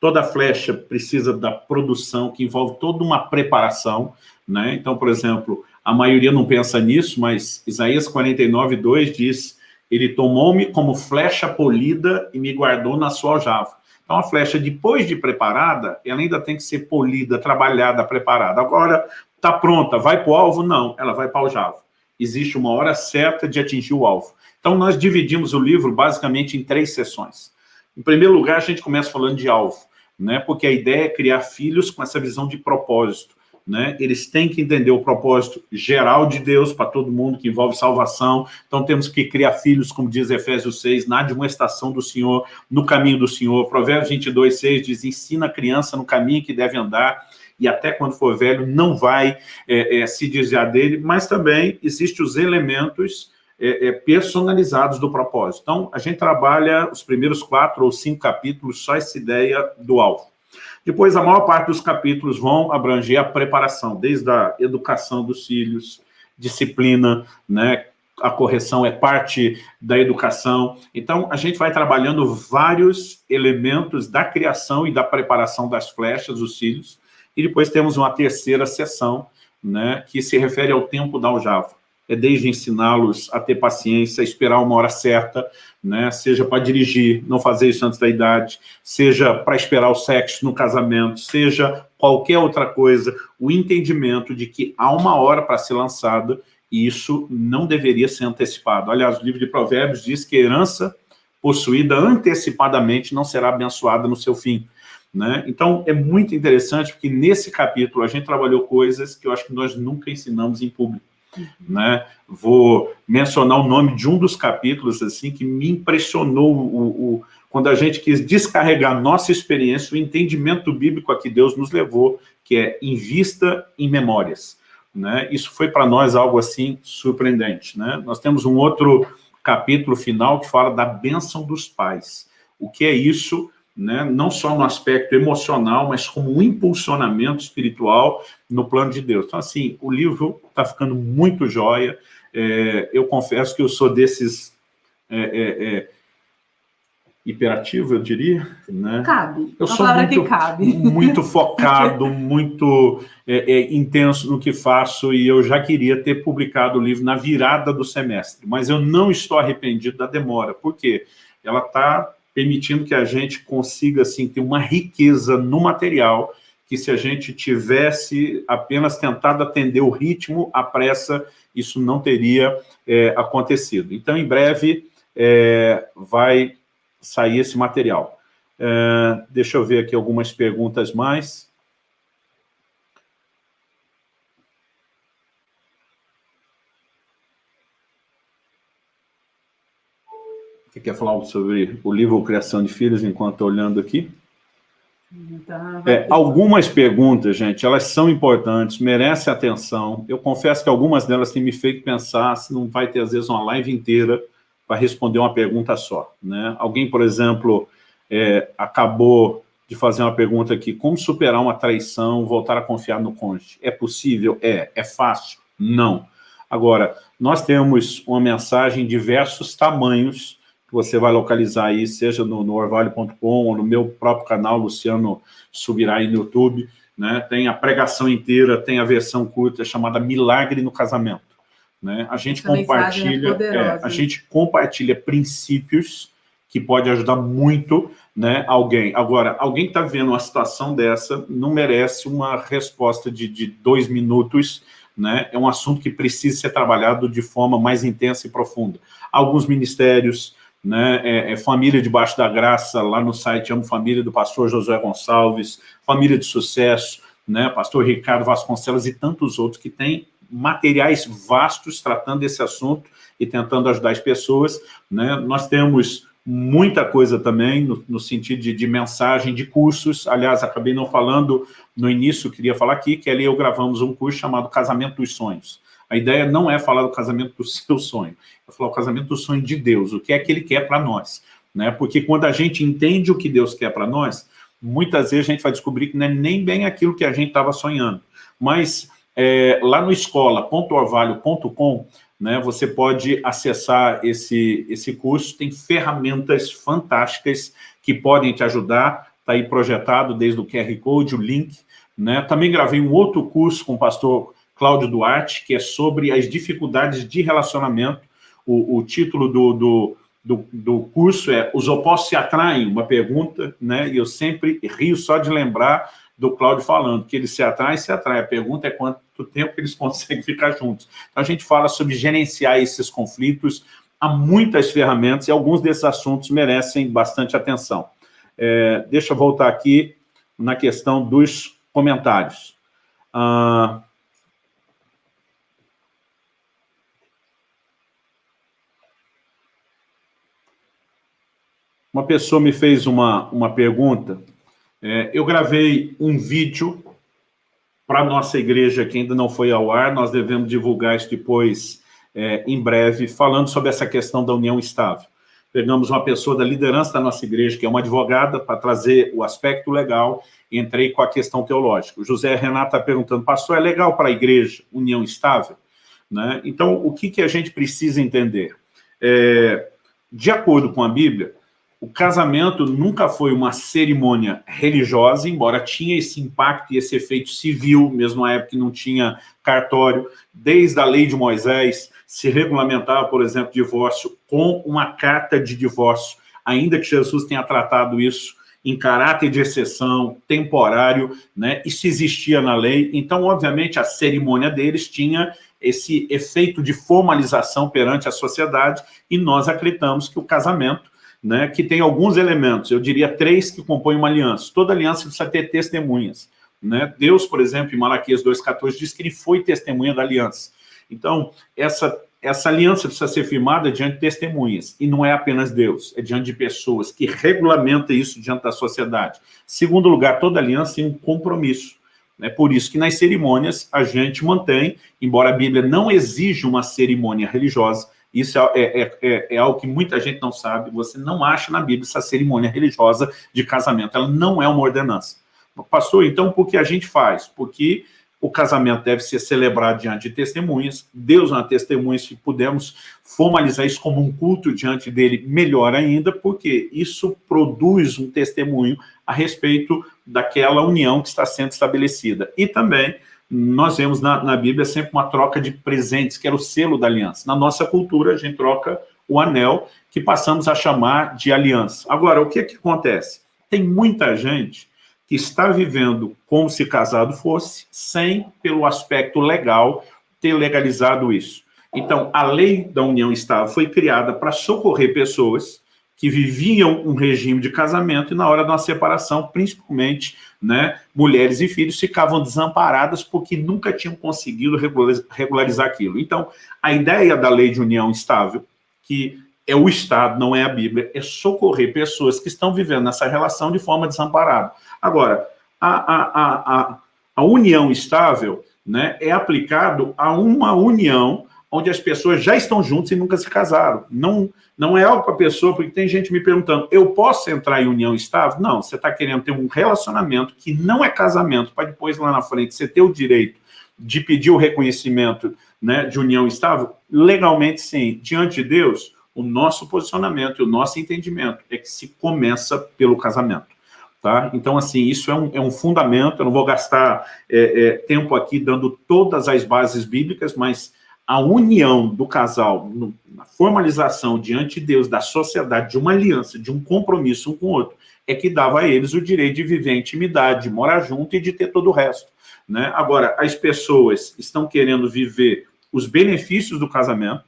toda flecha precisa da produção, que envolve toda uma preparação. Né? Então, por exemplo, a maioria não pensa nisso, mas Isaías 49, 2 diz, ele tomou-me como flecha polida e me guardou na sua aljava. Então, a flecha, depois de preparada, ela ainda tem que ser polida, trabalhada, preparada. Agora, está pronta, vai para o alvo? Não, ela vai para o aljava existe uma hora certa de atingir o alvo. Então, nós dividimos o livro basicamente em três sessões. Em primeiro lugar, a gente começa falando de alvo, né? porque a ideia é criar filhos com essa visão de propósito. Né? Eles têm que entender o propósito geral de Deus para todo mundo, que envolve salvação. Então, temos que criar filhos, como diz Efésios 6, na estação do Senhor, no caminho do Senhor. Provérbios 22, 6 diz, ensina a criança no caminho que deve andar e até quando for velho não vai é, é, se desviar dele, mas também existem os elementos é, é, personalizados do propósito. Então, a gente trabalha os primeiros quatro ou cinco capítulos, só essa ideia do alvo. Depois, a maior parte dos capítulos vão abranger a preparação, desde a educação dos filhos, disciplina, né, a correção é parte da educação. Então, a gente vai trabalhando vários elementos da criação e da preparação das flechas, dos cílios, e depois temos uma terceira sessão, né, que se refere ao tempo da aljava. É desde ensiná-los a ter paciência, a esperar uma hora certa, né, seja para dirigir, não fazer isso antes da idade, seja para esperar o sexo no casamento, seja qualquer outra coisa, o entendimento de que há uma hora para ser lançada e isso não deveria ser antecipado. Aliás, o livro de Provérbios diz que a herança possuída antecipadamente não será abençoada no seu fim. Né? Então, é muito interessante, porque nesse capítulo a gente trabalhou coisas que eu acho que nós nunca ensinamos em público. Né? Vou mencionar o nome de um dos capítulos assim que me impressionou o, o, quando a gente quis descarregar nossa experiência, o entendimento bíblico a que Deus nos levou, que é em vista em memórias. Né? Isso foi para nós algo assim surpreendente. Né? Nós temos um outro capítulo final que fala da bênção dos pais. O que é isso? Né, não só no aspecto emocional, mas como um impulsionamento espiritual no plano de Deus. Então, assim, o livro está ficando muito jóia. É, eu confesso que eu sou desses é, é, é hiperativo, eu diria. Né? Cabe. Eu sou muito, que cabe. muito focado, muito é, é, intenso no que faço e eu já queria ter publicado o livro na virada do semestre, mas eu não estou arrependido da demora. Por quê? Ela está permitindo que a gente consiga assim, ter uma riqueza no material que se a gente tivesse apenas tentado atender o ritmo, a pressa, isso não teria é, acontecido. Então, em breve, é, vai sair esse material. É, deixa eu ver aqui algumas perguntas mais. Quer falar sobre o livro Criação de Filhos enquanto olhando aqui? Tá, é, algumas perguntas, gente, elas são importantes, merecem atenção. Eu confesso que algumas delas têm me feito pensar se não vai ter, às vezes, uma live inteira para responder uma pergunta só. Né? Alguém, por exemplo, é, acabou de fazer uma pergunta aqui, como superar uma traição, voltar a confiar no cônjuge? É possível? É. É fácil? Não. Agora, nós temos uma mensagem em diversos tamanhos você vai localizar aí, seja no, no orvalho.com ou no meu próprio canal, Luciano subirá aí no YouTube, né? tem a pregação inteira, tem a versão curta chamada Milagre no Casamento. Né? A gente Essa é compartilha, é é, a gente compartilha princípios que pode ajudar muito né, alguém. Agora, alguém que está vendo uma situação dessa não merece uma resposta de, de dois minutos, né? é um assunto que precisa ser trabalhado de forma mais intensa e profunda. Alguns ministérios, né, é, é, Família Debaixo da Graça, lá no site Amo Família, do pastor Josué Gonçalves, Família de Sucesso, né, pastor Ricardo Vasconcelos e tantos outros que têm materiais vastos tratando desse assunto e tentando ajudar as pessoas. Né? Nós temos muita coisa também no, no sentido de, de, mensagem, de cursos. Aliás, acabei não falando no início, queria falar aqui, que ali eu gravamos um curso chamado Casamento dos Sonhos. A ideia não é falar do casamento do seu sonho, é falar o casamento do sonho de Deus, o que é que Ele quer para nós. Né? Porque quando a gente entende o que Deus quer para nós, muitas vezes a gente vai descobrir que não é nem bem aquilo que a gente estava sonhando. Mas é, lá no escola.orvalho.com, né, você pode acessar esse, esse curso, tem ferramentas fantásticas que podem te ajudar, está aí projetado desde o QR Code, o link. Né? Também gravei um outro curso com o pastor Cláudio Duarte, que é sobre as dificuldades de relacionamento. O, o título do, do, do, do, curso é Os opostos se atraem? Uma pergunta, né? E eu sempre rio só de lembrar do Cláudio falando que eles se atraem, se atraem. A pergunta é quanto tempo eles conseguem ficar juntos. Então, a gente fala sobre gerenciar esses conflitos. Há muitas ferramentas e alguns desses assuntos merecem bastante atenção. É, deixa eu voltar aqui na questão dos comentários. Ah, Uma pessoa me fez uma, uma pergunta. É, eu gravei um vídeo para a nossa igreja que ainda não foi ao ar, nós devemos divulgar isso depois, é, em breve, falando sobre essa questão da união estável. Pegamos uma pessoa da liderança da nossa igreja, que é uma advogada, para trazer o aspecto legal, e entrei com a questão teológica. O José Renato está perguntando, pastor, é legal para a igreja união estável? Né? Então, o que, que a gente precisa entender? É, de acordo com a Bíblia, o casamento nunca foi uma cerimônia religiosa, embora tinha esse impacto e esse efeito civil, mesmo na época que não tinha cartório. Desde a lei de Moisés, se regulamentava, por exemplo, divórcio com uma carta de divórcio, ainda que Jesus tenha tratado isso em caráter de exceção, temporário, né? isso existia na lei. Então, obviamente, a cerimônia deles tinha esse efeito de formalização perante a sociedade, e nós acreditamos que o casamento né, que tem alguns elementos, eu diria três que compõem uma aliança. Toda aliança precisa ter testemunhas. Né? Deus, por exemplo, em Malaquias 2,14, diz que ele foi testemunha da aliança. Então, essa, essa aliança precisa ser firmada diante de testemunhas, e não é apenas Deus, é diante de pessoas que regulamentam isso diante da sociedade. Segundo lugar, toda aliança tem um compromisso. É por isso que nas cerimônias a gente mantém, embora a Bíblia não exija uma cerimônia religiosa, isso é, é, é, é, algo que muita gente não sabe. Você não acha na Bíblia essa cerimônia religiosa de casamento. Ela não é uma ordenança. Pastor, então por que a gente faz? Porque o casamento deve ser celebrado diante de testemunhas. Deus é uma testemunha, se pudermos formalizar isso como um culto diante dele, melhor ainda, porque isso produz um testemunho a respeito daquela união que está sendo estabelecida. E também nós vemos na, na, Bíblia sempre uma troca de presentes, que era o selo da aliança. Na nossa cultura, a gente troca o anel, que passamos a chamar de aliança. Agora, o que, é que acontece? Tem muita gente que está vivendo como se casado fosse, sem, pelo aspecto legal, ter legalizado isso. Então, a lei da união estável foi criada para socorrer pessoas que viviam um regime de casamento e na hora uma separação, principalmente né, mulheres e filhos, ficavam desamparadas porque nunca tinham conseguido regularizar aquilo. Então, a ideia da lei de união estável, que é o Estado, não é a Bíblia, é socorrer pessoas que estão vivendo nessa relação de forma desamparada. Agora, a, a, a, a, a união estável né, é aplicado a uma união onde as pessoas já estão juntas e nunca se casaram. Não, não é algo para a pessoa, porque tem gente me perguntando, eu posso entrar em união estável? Não, você está querendo ter um relacionamento que não é casamento, para depois lá na frente você ter o direito de pedir o reconhecimento né, de união estável? Legalmente sim. Diante de Deus, o nosso posicionamento e o nosso entendimento é que se começa pelo casamento. Tá? Então, assim, isso é um, é um fundamento, eu não vou gastar é, é, tempo aqui dando todas as bases bíblicas, mas a união do casal, na formalização diante de Deus, da sociedade, de uma aliança, de um compromisso um com o outro, é que dava a eles o direito de viver em intimidade, de morar junto e de ter todo o resto. Né? Agora, as pessoas estão querendo viver os benefícios do casamento,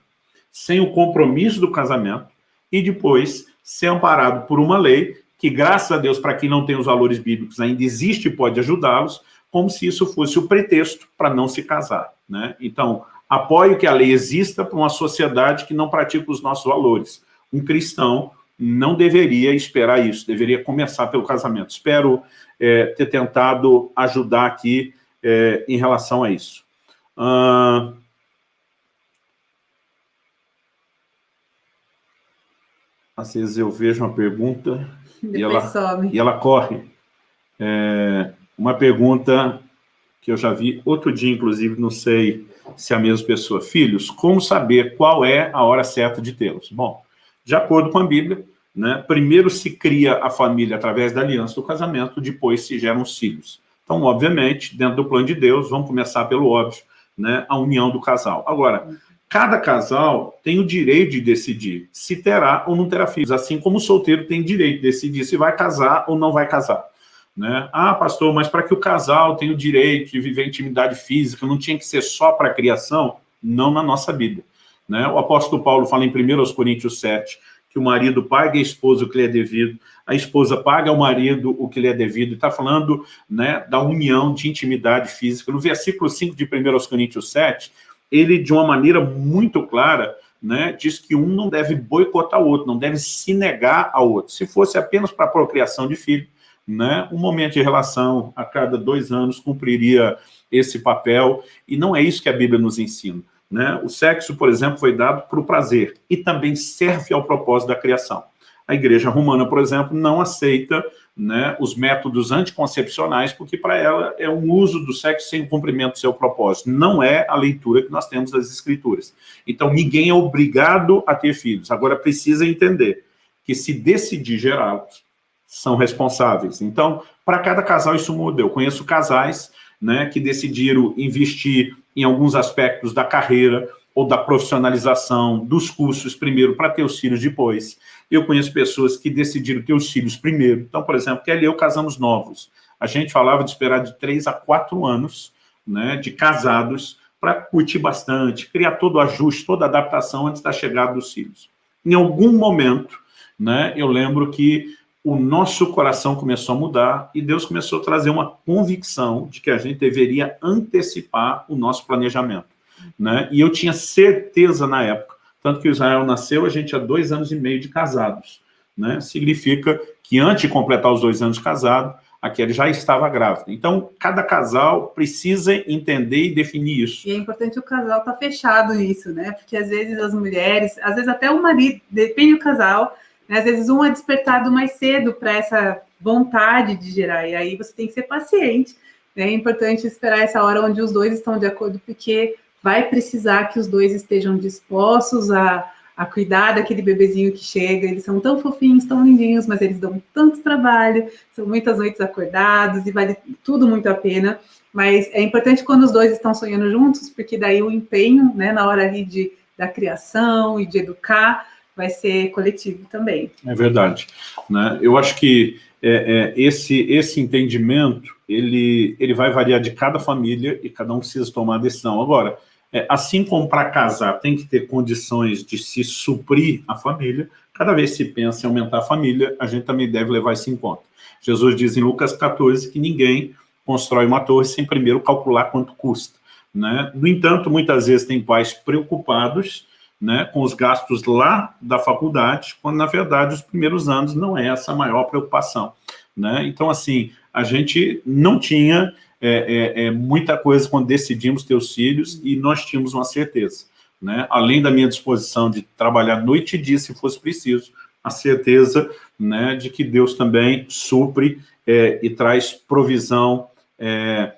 sem o compromisso do casamento, e depois ser amparado por uma lei que, graças a Deus, para quem não tem os valores bíblicos, ainda existe e pode ajudá-los, como se isso fosse o pretexto para não se casar. Né? Então, apoio que a lei exista para uma sociedade que não pratica os nossos valores. Um cristão não deveria esperar isso, deveria começar pelo casamento. Espero é, ter tentado ajudar aqui é, em relação a isso. Às vezes eu vejo uma pergunta e ela, e ela corre. É, uma pergunta que eu já vi outro dia, inclusive, não sei se a mesma pessoa. Filhos, como saber qual é a hora certa de tê-los? Bom, de acordo com a Bíblia, né, primeiro se cria a família através da aliança do casamento, depois se geram os filhos. Então, obviamente, dentro do plano de Deus, vamos começar pelo óbvio, né, a união do casal. Agora, cada casal tem o direito de decidir se terá ou não terá filhos, assim como o solteiro tem direito de decidir se vai casar ou não vai casar. Né? Ah, pastor, mas para que o casal tenha o direito de viver intimidade física, não tinha que ser só para a criação? Não na nossa Bíblia. Né? O apóstolo Paulo fala em 1 Coríntios 7, que o marido paga a esposa o que lhe é devido, a esposa paga ao marido o que lhe é devido, e está falando né, da união de intimidade física. No versículo 5 de 1 Coríntios 7, ele, de uma maneira muito clara, né, diz que um não deve boicotar o outro, não deve se negar ao outro. Se fosse apenas para a procriação de filho, né, um momento de relação a cada dois anos cumpriria esse papel, e não é isso que a Bíblia nos ensina. Né? O sexo, por exemplo, foi dado para o prazer, e também serve ao propósito da criação. A igreja romana, por exemplo, não aceita né, os métodos anticoncepcionais, porque para ela é um uso do sexo sem o cumprimento do seu propósito. Não é a leitura que nós temos das escrituras. Então, ninguém é obrigado a ter filhos. Agora, precisa entender que se decidir gerá-los, são responsáveis. Então, para cada casal isso muda. Eu conheço casais né, que decidiram investir em alguns aspectos da carreira ou da profissionalização dos cursos primeiro para ter os filhos depois. Eu conheço pessoas que decidiram ter os filhos primeiro. Então, por exemplo, Kelly e eu casamos novos. A gente falava de esperar de três a quatro anos né, de casados para curtir bastante, criar todo o ajuste, toda a adaptação antes da chegada dos filhos. Em algum momento, né, eu lembro que o nosso coração começou a mudar e Deus começou a trazer uma convicção de que a gente deveria antecipar o nosso planejamento. Né? E eu tinha certeza na época, tanto que Israel nasceu, a gente há dois anos e meio de casados. Né? Significa que antes de completar os dois anos de casado, a já estava grávida. Então, cada casal precisa entender e definir isso. E é importante o casal estar tá fechado nisso, né? Porque às vezes as mulheres, às vezes até o marido, depende do casal? Às vezes um é despertado mais cedo para essa vontade de gerar, e aí você tem que ser paciente. Né? É importante esperar essa hora onde os dois estão de acordo, porque vai precisar que os dois estejam dispostos a, a cuidar daquele bebezinho que chega. Eles são tão fofinhos, tão lindinhos, mas eles dão tanto trabalho, são muitas noites acordados e vale tudo muito a pena. Mas é importante quando os dois estão sonhando juntos, porque daí o empenho, né, na hora ali de, da criação e de educar, vai ser coletivo também. É verdade. Né? Eu acho que é, é, esse, esse entendimento, ele, ele vai variar de cada família e cada um precisa tomar a decisão. Agora, é, assim como para casar tem que ter condições de se suprir a família, cada vez que se pensa em aumentar a família, a gente também deve levar isso em conta. Jesus diz em Lucas 14 que ninguém constrói uma torre sem primeiro calcular quanto custa. Né? No entanto, muitas vezes tem pais preocupados né, com os gastos lá da faculdade, quando, na verdade, os primeiros anos não é essa a maior preocupação. Né? Então, assim, a gente não tinha é, é, é, muita coisa quando decidimos ter os filhos e nós tínhamos uma certeza. Né? Além da minha disposição de trabalhar noite e dia, se fosse preciso, a certeza né, de que Deus também supre é, e traz provisão é,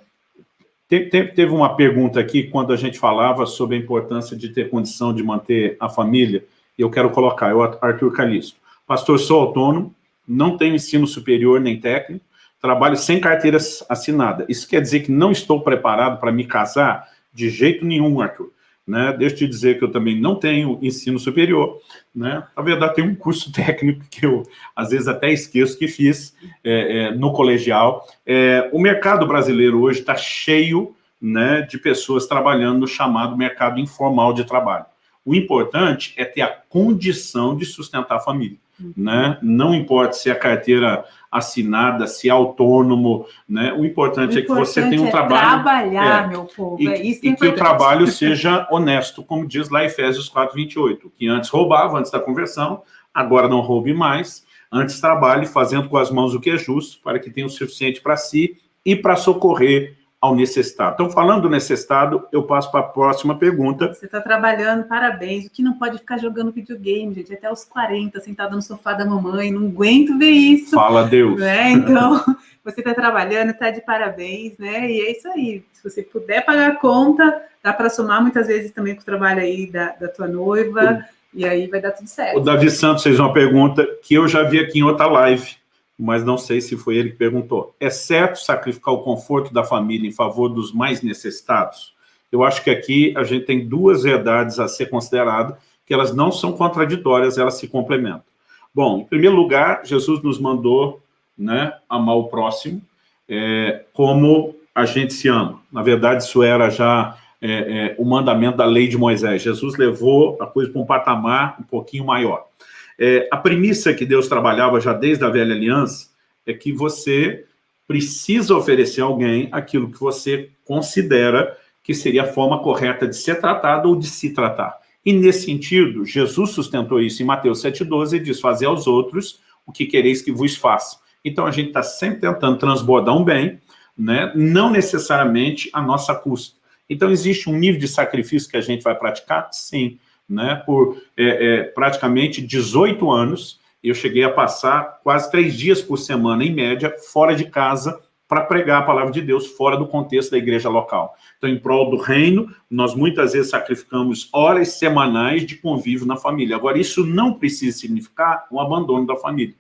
Teve uma pergunta aqui, quando a gente falava sobre a importância de ter condição de manter a família, eu quero colocar, eu, Arthur Calisto. Pastor, sou autônomo, não tenho ensino superior nem técnico, trabalho sem carteira assinada. Isso quer dizer que não estou preparado para me casar? De jeito nenhum, Arthur. Né? Deixa eu te dizer que eu também não tenho ensino superior, né? Na verdade, tem um curso técnico que eu, às vezes, até esqueço que fiz é, é, no colegial. É, o mercado brasileiro hoje está cheio né, de pessoas trabalhando no chamado mercado informal de trabalho. O importante é ter a condição de sustentar a família. uhum. né? Não importa se é carteira assinada, se é autônomo, né? O importante, o importante é que você tenha um é trabalho... trabalhar, é, meu povo, e, é isso que E que o trabalho seja honesto, como diz lá Efésios 4:28, que antes roubava, antes da conversão, agora não roube mais, antes trabalhe fazendo com as mãos o que é justo, para que tenha o suficiente para si e para socorrer ao necessitado. Então, falando do necessitado, eu passo para a próxima pergunta. Você está trabalhando, parabéns. O que não pode ficar jogando videogame, gente, até os 40, sentado no sofá da mamãe, não aguento ver isso. Fala Deus. Né? Então, você está trabalhando, está de parabéns, né? E é isso aí. Se você puder pagar a conta, dá para somar muitas vezes também com o trabalho aí da, da tua noiva, o... e aí vai dar tudo certo. O Davi Santos fez uma pergunta que eu já vi aqui em outra live mas não sei se foi ele que perguntou. É certo sacrificar o conforto da família em favor dos mais necessitados? Eu acho que aqui a gente tem duas verdades a ser consideradas, que elas não são contraditórias, elas se complementam. Bom, em primeiro lugar, Jesus nos mandou né, amar o próximo é, como a gente se ama. Na verdade, isso era já é, é, o mandamento da lei de Moisés. Jesus levou a coisa para um patamar um pouquinho maior. É, a premissa que Deus trabalhava já desde a velha aliança é que você precisa oferecer a alguém aquilo que você considera que seria a forma correta de ser tratado ou de se tratar. E nesse sentido, Jesus sustentou isso em Mateus 7,12 e diz, fazer aos outros o que quereis que vos faça. Então a gente está sempre tentando transbordar um bem, né? não necessariamente a nossa custa. Então existe um nível de sacrifício que a gente vai praticar? Sim né, por é, é, praticamente 18 anos, eu cheguei a passar quase três dias por semana, em média, fora de casa, para pregar a palavra de Deus fora do contexto da igreja local. Então, em prol do reino, nós muitas vezes sacrificamos horas semanais de convívio na família. Agora, isso não precisa significar um abandono da família.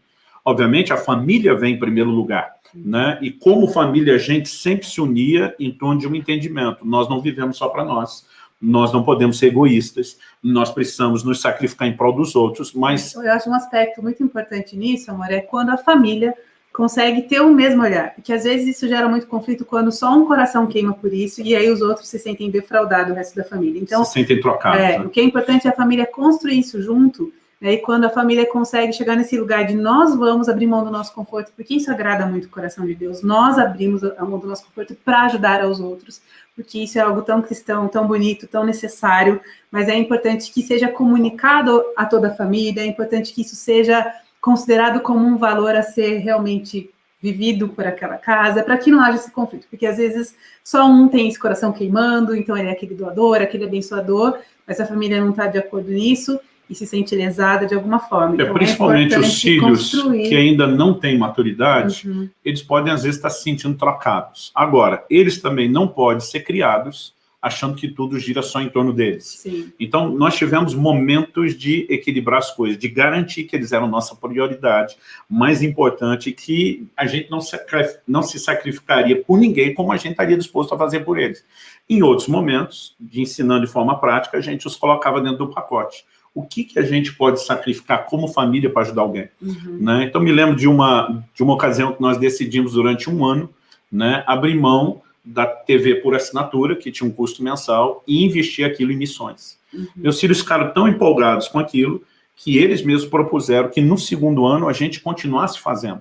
Obviamente, a família vem em primeiro lugar, né? E como família, a gente sempre se unia em torno de um entendimento. Nós não vivemos só para nós nós não podemos ser egoístas, nós precisamos nos sacrificar em prol dos outros, mas... Eu acho um aspecto muito importante nisso, amor, é quando a família consegue ter o mesmo olhar, porque às vezes isso gera muito conflito quando só um coração queima por isso, e aí os outros se sentem defraudados, o resto da família. Então, se sentem trocados. É, né? O que é importante é a família construir isso junto, né, e quando a família consegue chegar nesse lugar de nós vamos abrir mão do nosso conforto, porque isso agrada muito o coração de Deus, nós abrimos a mão do nosso conforto para ajudar aos outros, porque isso é algo tão cristão, tão bonito, tão necessário, mas é importante que seja comunicado a toda a família, é importante que isso seja considerado como um valor a ser realmente vivido por aquela casa, para que não haja esse conflito, porque às vezes só um tem esse coração queimando, então ele é aquele doador, aquele abençoador, mas a família não está de acordo nisso, e se sente lesada de alguma forma. É, então, é principalmente é os filhos construir. que ainda não têm maturidade, uhum. eles podem às vezes estar se sentindo trocados. Agora, eles também não podem ser criados achando que tudo gira só em torno deles. Sim. Então, nós tivemos momentos de equilibrar as coisas, de garantir que eles eram nossa prioridade, mais importante que a gente não, não se sacrificaria por ninguém como a gente estaria disposto a fazer por eles. Em outros momentos, de ensinando de forma prática, a gente os colocava dentro do pacote o que, que a gente pode sacrificar como família para ajudar alguém. Uhum. Né? Então, me lembro de uma, de uma ocasião que nós decidimos durante um ano né, abrir mão da TV por assinatura, que tinha um custo mensal, e investir aquilo em missões. Uhum. Meus filhos ficaram tão empolgados com aquilo que eles mesmos propuseram que no segundo ano a gente continuasse fazendo.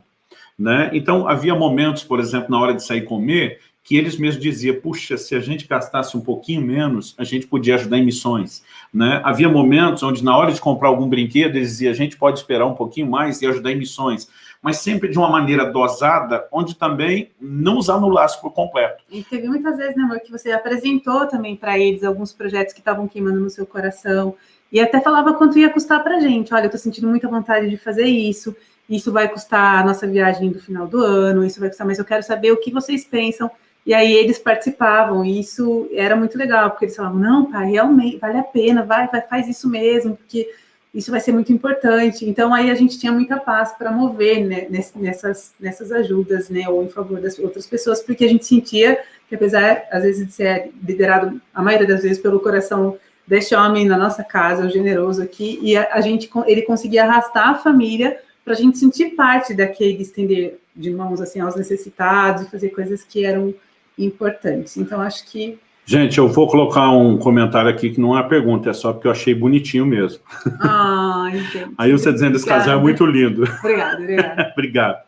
Né? Então, havia momentos, por exemplo, na hora de sair comer, que eles mesmos diziam, puxa, se a gente gastasse um pouquinho menos, a gente podia ajudar em missões. Né? Havia momentos onde, na hora de comprar algum brinquedo, eles diziam, a gente pode esperar um pouquinho mais e ajudar em missões. Mas sempre de uma maneira dosada, onde também não os anulasse por completo. E teve muitas vezes, né, amor, que você apresentou também para eles alguns projetos que estavam queimando no seu coração, e até falava quanto ia custar para a gente. Olha, eu estou sentindo muita vontade de fazer isso, isso vai custar a nossa viagem do final do ano, isso vai custar, mas eu quero saber o que vocês pensam e aí eles participavam, e isso era muito legal, porque eles falavam, não, pai, realmente, vale a pena, vai, vai, faz isso mesmo, porque isso vai ser muito importante. Então, aí a gente tinha muita paz para mover né, nessas, nessas ajudas, né, ou em favor das outras pessoas, porque a gente sentia que, apesar, às vezes, de ser liderado, a maioria das vezes, pelo coração deste homem na nossa casa, o generoso aqui, e a, a gente, ele conseguia arrastar a família para a gente sentir parte daquele estender de mãos, assim, aos necessitados, e fazer coisas que eram importantes. Então, acho que... Gente, eu vou colocar um comentário aqui que não é uma pergunta, é só porque eu achei bonitinho mesmo. Ah, gente. Aí você dizendo esse casal é muito lindo. Obrigada, obrigada. Obrigado.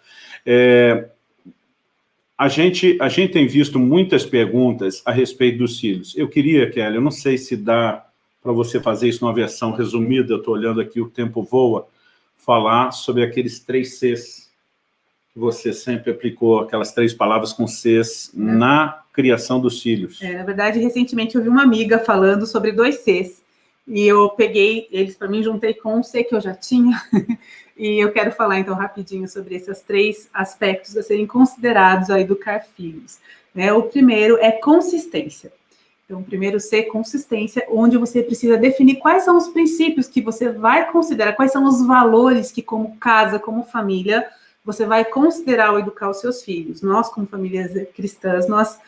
É, a, gente, a gente tem visto muitas perguntas a respeito dos filhos. Eu queria, Kelly, eu não sei se dá para você fazer isso numa versão resumida, eu estou olhando aqui, o tempo voa, falar sobre aqueles três Cs você sempre aplicou, aquelas três palavras com Cs é. na criação dos filhos. É, na verdade, recentemente eu vi uma amiga falando sobre dois Cs, e eu peguei eles para mim, juntei com um C que eu já tinha, e eu quero falar então rapidinho sobre esses três aspectos a serem considerados a educar filhos. Né? O primeiro é consistência. Então, primeiro C, consistência, onde você precisa definir quais são os princípios que você vai considerar, quais são os valores que, como casa, como família, você vai considerar ao educar os seus filhos. Nós, como famílias cristãs, nós,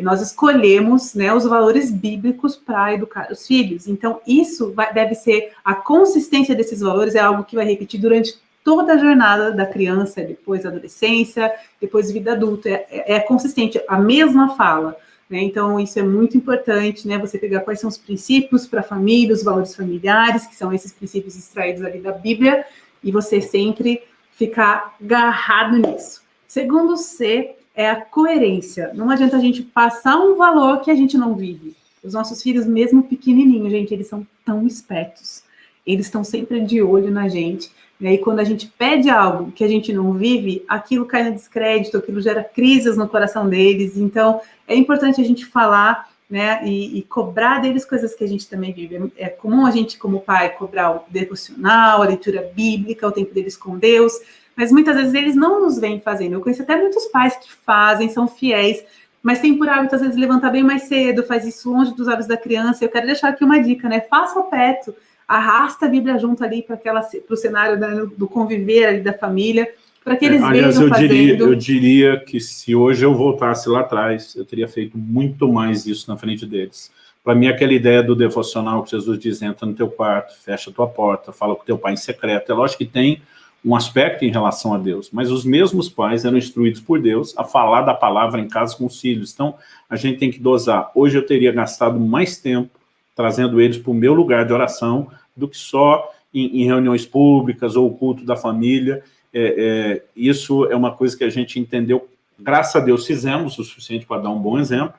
nós escolhemos né, os valores bíblicos para educar os filhos. Então, isso vai, deve ser, a consistência desses valores é algo que vai repetir durante toda a jornada da criança, depois da adolescência, depois vida adulta, é, é, é consistente, a mesma fala. Né? Então, isso é muito importante, né? Você pegar quais são os princípios para a família, os valores familiares, que são esses princípios extraídos ali da Bíblia, e você sempre ficar agarrado nisso. Segundo C é a coerência. Não adianta a gente passar um valor que a gente não vive. Os nossos filhos, mesmo pequenininhos, gente, eles são tão espertos. Eles estão sempre de olho na gente. E aí, quando a gente pede algo que a gente não vive, aquilo cai no descrédito, aquilo gera crises no coração deles. Então, é importante a gente falar né, e, e, cobrar deles coisas que a gente também vive. É comum a gente, como pai, cobrar o devocional, a leitura bíblica, o tempo deles com Deus, mas muitas vezes eles não nos vêm fazendo. Eu conheço até muitos pais que fazem, são fiéis, mas tem por hábito, às vezes, levantar bem mais cedo, faz isso longe dos olhos da criança. Eu quero deixar aqui uma dica, né? Faça perto, arrasta a Bíblia junto ali para o cenário da, do conviver ali da família, para que eles é, aliás, eu fazendo... Diria, eu diria que se hoje eu voltasse lá atrás, eu teria feito muito mais isso na frente deles. Para mim, aquela ideia do devocional que Jesus diz, entra no teu quarto, fecha a tua porta, fala com teu pai em secreto, é lógico que tem um aspecto em relação a Deus, mas os mesmos pais eram instruídos por Deus a falar da palavra em casa com os filhos, então a gente tem que dosar. Hoje eu teria gastado mais tempo trazendo eles para o meu lugar de oração do que só em, em reuniões públicas ou o culto da família. É, é, isso é uma coisa que a gente entendeu, graças a Deus fizemos o suficiente para dar um bom exemplo,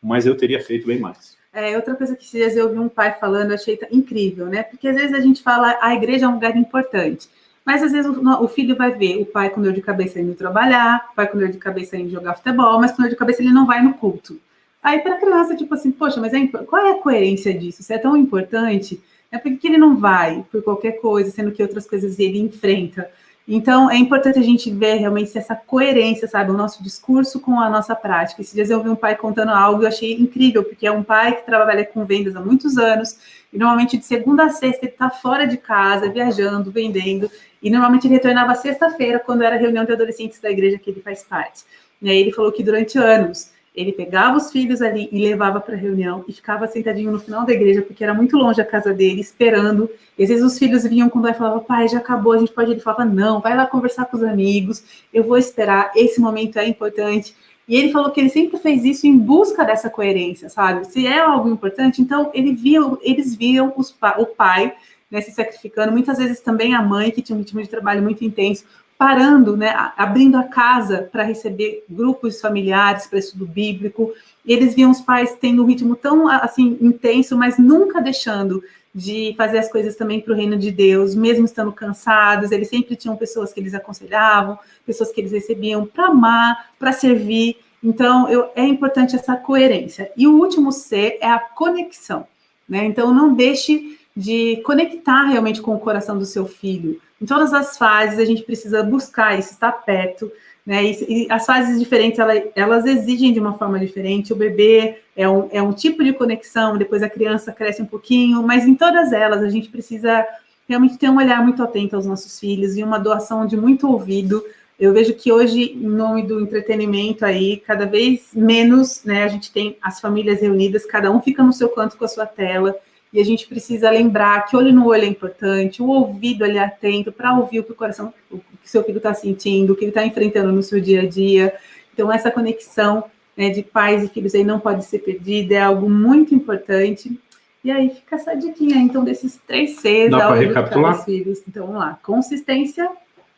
mas eu teria feito bem mais. É, outra coisa que esses eu ouvi um pai falando, achei incrível, né? Porque às vezes a gente fala, a igreja é um lugar importante, mas às vezes o, o, filho vai ver o pai com dor de cabeça indo trabalhar, o pai com dor de cabeça indo jogar futebol, mas com dor de cabeça ele não vai no culto. Aí para a criança, tipo assim, poxa, mas é, qual é a coerência disso? Isso é tão importante? É porque ele não vai por qualquer coisa, sendo que outras coisas ele enfrenta. Então, é importante a gente ver realmente essa coerência, sabe, o nosso discurso com a nossa prática. Esses dias eu vi um pai contando algo e eu achei incrível, porque é um pai que trabalha com vendas há muitos anos, e normalmente de segunda a sexta ele está fora de casa, viajando, vendendo, e normalmente ele retornava sexta-feira, quando era reunião de adolescentes da igreja que ele faz parte. E aí ele falou que durante anos ele pegava os filhos ali e levava para a reunião e ficava sentadinho no final da igreja, porque era muito longe a casa dele, esperando. E às vezes os filhos vinham quando ele falava, pai, já acabou, a gente pode. Ele falava, não, vai lá conversar com os amigos, eu vou esperar, esse momento é importante. E ele falou que ele sempre fez isso em busca dessa coerência, sabe? Se é algo importante, então ele via, eles viam os, o pai né, se sacrificando, muitas vezes também a mãe, que tinha um ritmo de trabalho muito intenso, parando, né, abrindo a casa para receber grupos familiares para estudo bíblico. Eles viam os pais tendo um ritmo tão assim intenso, mas nunca deixando de fazer as coisas também para o reino de Deus, mesmo estando cansados. Eles sempre tinham pessoas que eles aconselhavam, pessoas que eles recebiam para amar, para servir. Então, eu, é importante essa coerência. E o último C é a conexão. Né? Então, não deixe de conectar realmente com o coração do seu filho. Em todas as fases, a gente precisa buscar isso, estar perto, né? E, e as fases diferentes, elas, elas, exigem de uma forma diferente. O bebê é um, é um tipo de conexão, depois a criança cresce um pouquinho, mas em todas elas, a gente precisa realmente ter um olhar muito atento aos nossos filhos e uma doação de muito ouvido. Eu vejo que hoje, em nome do entretenimento aí, cada vez menos, né, a gente tem as famílias reunidas, cada um fica no seu canto com a sua tela, e a gente precisa lembrar que olho no olho é importante, o ouvido ali atento para ouvir o que o coração, o que seu filho está sentindo, o que ele está enfrentando no seu dia a dia. Então, essa conexão né, de pais e filhos aí não pode ser perdida, é algo muito importante. E aí fica essa diquinha, então, desses três Cs Dá ao recapitular? os filhos. Então, vamos lá. Consistência,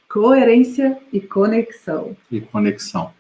coerência e conexão. E conexão.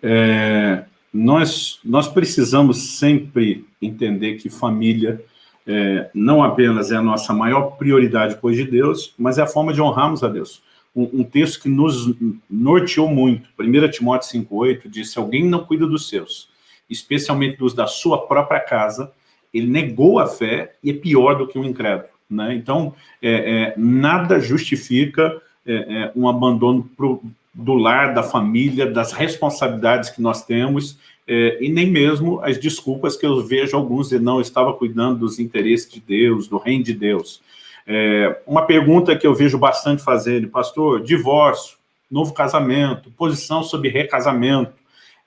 É, nós, nós precisamos sempre entender que família é, não apenas é a nossa maior prioridade depois de Deus, mas é a forma de honrarmos a Deus. Um, um texto que nos norteou muito, 1 Timóteo 5,8, diz, se alguém não cuida dos seus, especialmente dos da sua própria casa, ele negou a fé e é pior do que um incrédulo. Né? Então, é, é, nada justifica é, é um abandono pro, do lar, da família, das responsabilidades que nós temos, é, e nem mesmo as desculpas que eu vejo alguns de não estava cuidando dos interesses de Deus, do reino de Deus. É, uma pergunta que eu vejo bastante fazendo, pastor, divórcio, novo casamento, posição sobre recasamento,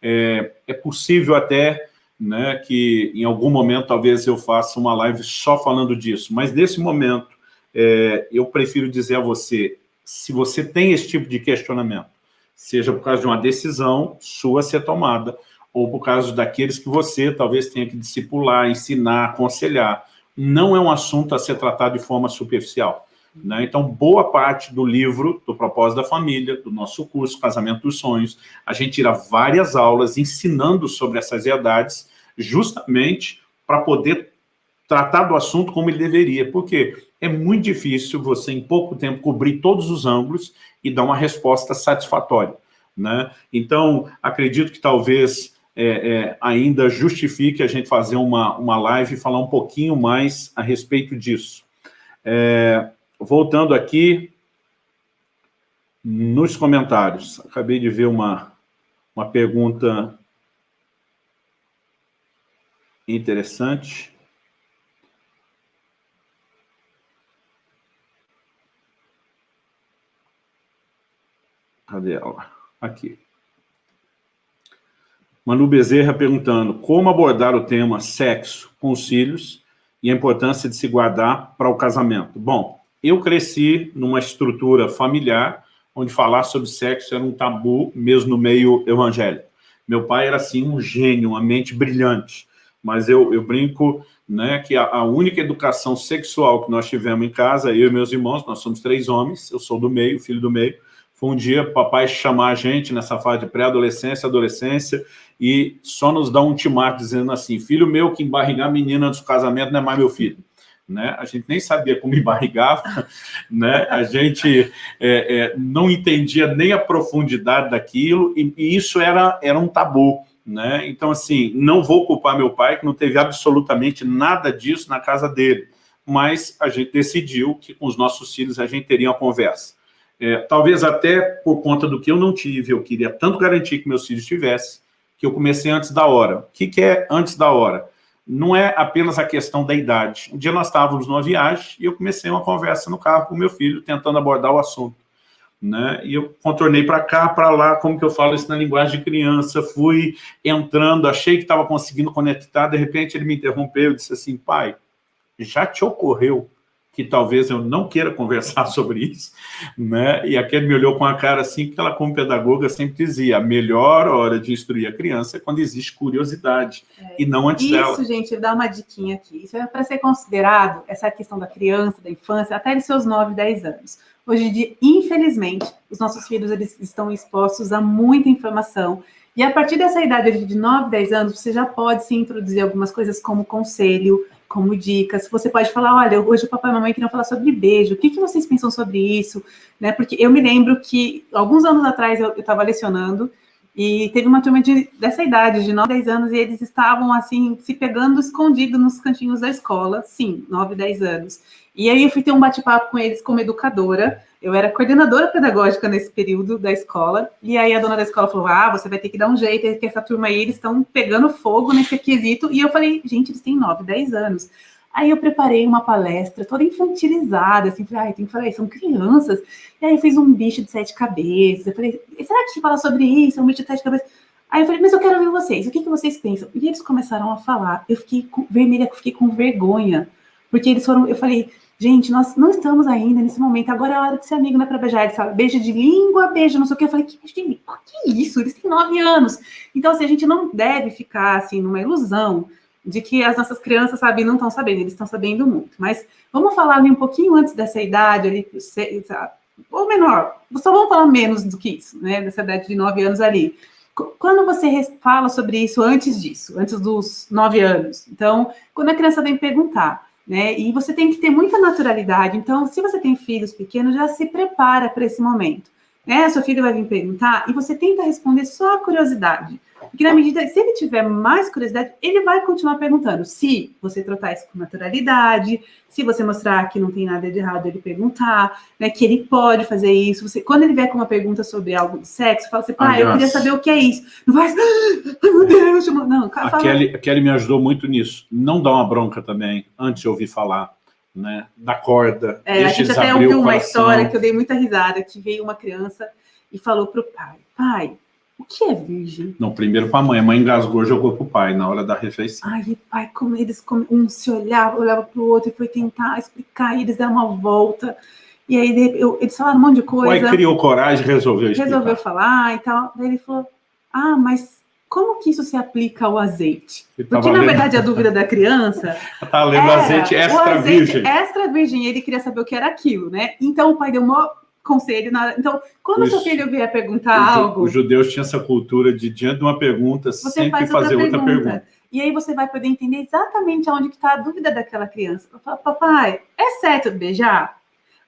é, é possível até né, que em algum momento talvez eu faça uma live só falando disso, mas nesse momento é, eu prefiro dizer a você, se você tem esse tipo de questionamento, seja por causa de uma decisão sua ser tomada, ou por causa daqueles que você talvez tenha que discipular, ensinar, aconselhar, não é um assunto a ser tratado de forma superficial. Né? Então, boa parte do livro, do Propósito da Família, do nosso curso Casamento dos Sonhos, a gente tira várias aulas ensinando sobre essas verdades, justamente para poder tratar do assunto como ele deveria, porque é muito difícil você, em pouco tempo, cobrir todos os ângulos e dar uma resposta satisfatória. Né? Então, acredito que talvez é, é, ainda justifique a gente fazer uma, uma live e falar um pouquinho mais a respeito disso. É, voltando aqui nos comentários, acabei de ver uma, uma pergunta interessante. Cadê ela? Aqui. Manu Bezerra perguntando como abordar o tema sexo com os filhos e a importância de se guardar para o casamento. Bom, eu cresci numa estrutura familiar onde falar sobre sexo era um tabu, mesmo no meio evangélico. Meu pai era, assim, um gênio, uma mente brilhante, mas eu, eu brinco né, que a, a, única educação sexual que nós tivemos em casa, eu e meus irmãos, nós somos três homens, eu sou do meio, filho do meio, foi um dia papai chamar a gente nessa fase de pré-adolescência, adolescência, e só nos dá um ultimato dizendo assim, filho meu que embarrigar menina antes do casamento não é mais meu filho né? A gente nem sabia como embarrigava, né? A gente é, é, não entendia nem a profundidade daquilo e, e, isso era, era um tabu, né? Então, assim, não vou culpar meu pai, que não teve absolutamente nada disso na casa dele, mas a gente decidiu que com os nossos filhos a gente teria uma conversa. É, talvez até por conta do que eu não tive, eu queria tanto garantir que meus filhos tivessem, que eu comecei antes da hora. O que, que é antes da hora? não é apenas a questão da idade. Um dia nós estávamos numa viagem e eu comecei uma conversa no carro com meu filho, tentando abordar o assunto. Né? E eu contornei para cá, para lá, como que eu falo isso na linguagem de criança, fui entrando, achei que estava conseguindo conectar, de repente ele me interrompeu e disse assim, pai, já te ocorreu que talvez eu não queira conversar sobre isso, né? E aquele me olhou com a cara assim, que ela como pedagoga sempre dizia, a melhor hora de instruir a criança é quando existe curiosidade, é. e não antes isso, dela. Isso, gente, dá uma diquinha aqui. Isso é para ser considerado, essa questão da criança, da infância, até os seus 9, 10 anos. Hoje em dia, infelizmente, os nossos filhos eles estão expostos a muita informação, e a partir dessa idade de 9, 10 anos, você já pode se introduzir algumas coisas como conselho, como dicas. Você pode falar, olha, hoje o papai e a mamãe queriam falar sobre beijo, o que, que vocês pensam sobre isso? Né? Porque eu me lembro que, alguns anos atrás, eu estava lecionando, e teve uma turma de, dessa idade, de 9, 10 anos, e eles estavam, assim, se pegando escondido nos cantinhos da escola, sim, 9, 10 anos. E aí eu fui ter um bate-papo com eles como educadora, eu era coordenadora pedagógica nesse período da escola, e aí a dona da escola falou, ah, você vai ter que dar um jeito, que essa turma aí, eles estão pegando fogo nesse quesito, e eu falei, gente, eles têm 9, 10 anos. Aí eu preparei uma palestra toda infantilizada, assim, falei, ah, tem que falar, são crianças. E aí eu fiz um bicho de sete cabeças, eu falei, será que fala sobre isso, um bicho de sete cabeças? Aí eu falei, mas eu quero ouvir vocês, o que, que vocês pensam? E eles começaram a falar, eu fiquei com, vermelha, fiquei com vergonha, porque eles foram, eu falei, Gente, nós não estamos ainda nesse momento. Agora é a hora de ser amigo, não é beijar. Ele fala, beijo de língua, beijo não sei o que. Eu falei, que beijo de língua? Que isso? Eles têm nove anos. Então, assim, a gente não deve ficar, assim, numa ilusão de que as nossas crianças, sabe, não estão sabendo, eles estão sabendo muito. Mas vamos falar ali um pouquinho antes dessa idade, ali, ou menor, só vamos falar menos do que isso, né, dessa idade de nove anos ali. Quando você fala sobre isso antes disso, antes dos nove anos, então, quando a criança vem perguntar, né, e você tem que ter muita naturalidade, então, se você tem filhos pequenos, já se prepara para esse momento. Né, seu filho vai vir perguntar e você tenta responder só a curiosidade. Porque na medida, se ele tiver mais curiosidade, ele vai continuar perguntando. Se você tratar isso com naturalidade, se você mostrar que não tem nada de errado ele perguntar, né, que ele pode fazer isso. Você, quando ele vier com uma pergunta sobre algo do sexo, fala assim, pai, eu queria saber o que é isso. Não vai, ai meu Deus, não. Fala, a, Kelly, a Kelly me ajudou muito nisso. Não dá uma bronca também, antes de ouvir falar. Né, da corda. É, a gente até ouviu uma história que eu dei muita risada, que veio uma criança e falou para o pai, pai, o que é virgem? Não, primeiro para a mãe. A mãe engasgou, jogou para o pai na hora da refeição. Ai, pai, como eles como um se olhava, olhava para o outro e foi tentar explicar, e eles deram uma volta. E aí eu, eles falaram um monte de coisa. O pai criou coragem e resolveu explicar. Resolveu falar e tal. Daí ele falou, ah, mas como que isso se aplica ao azeite? Porque, na verdade, a dúvida da criança... Está lendo azeite extra virgem. Extra virgem, ele queria saber o que era aquilo, né? Então, o pai deu uma conselho. Na... Então, quando o seu filho vier perguntar os, algo... Os judeus tinham essa cultura de, diante de uma pergunta, você sempre faz fazer outra pergunta. outra pergunta. E aí você vai poder entender exatamente onde está a dúvida daquela criança. Falo, papai, é certo beijar?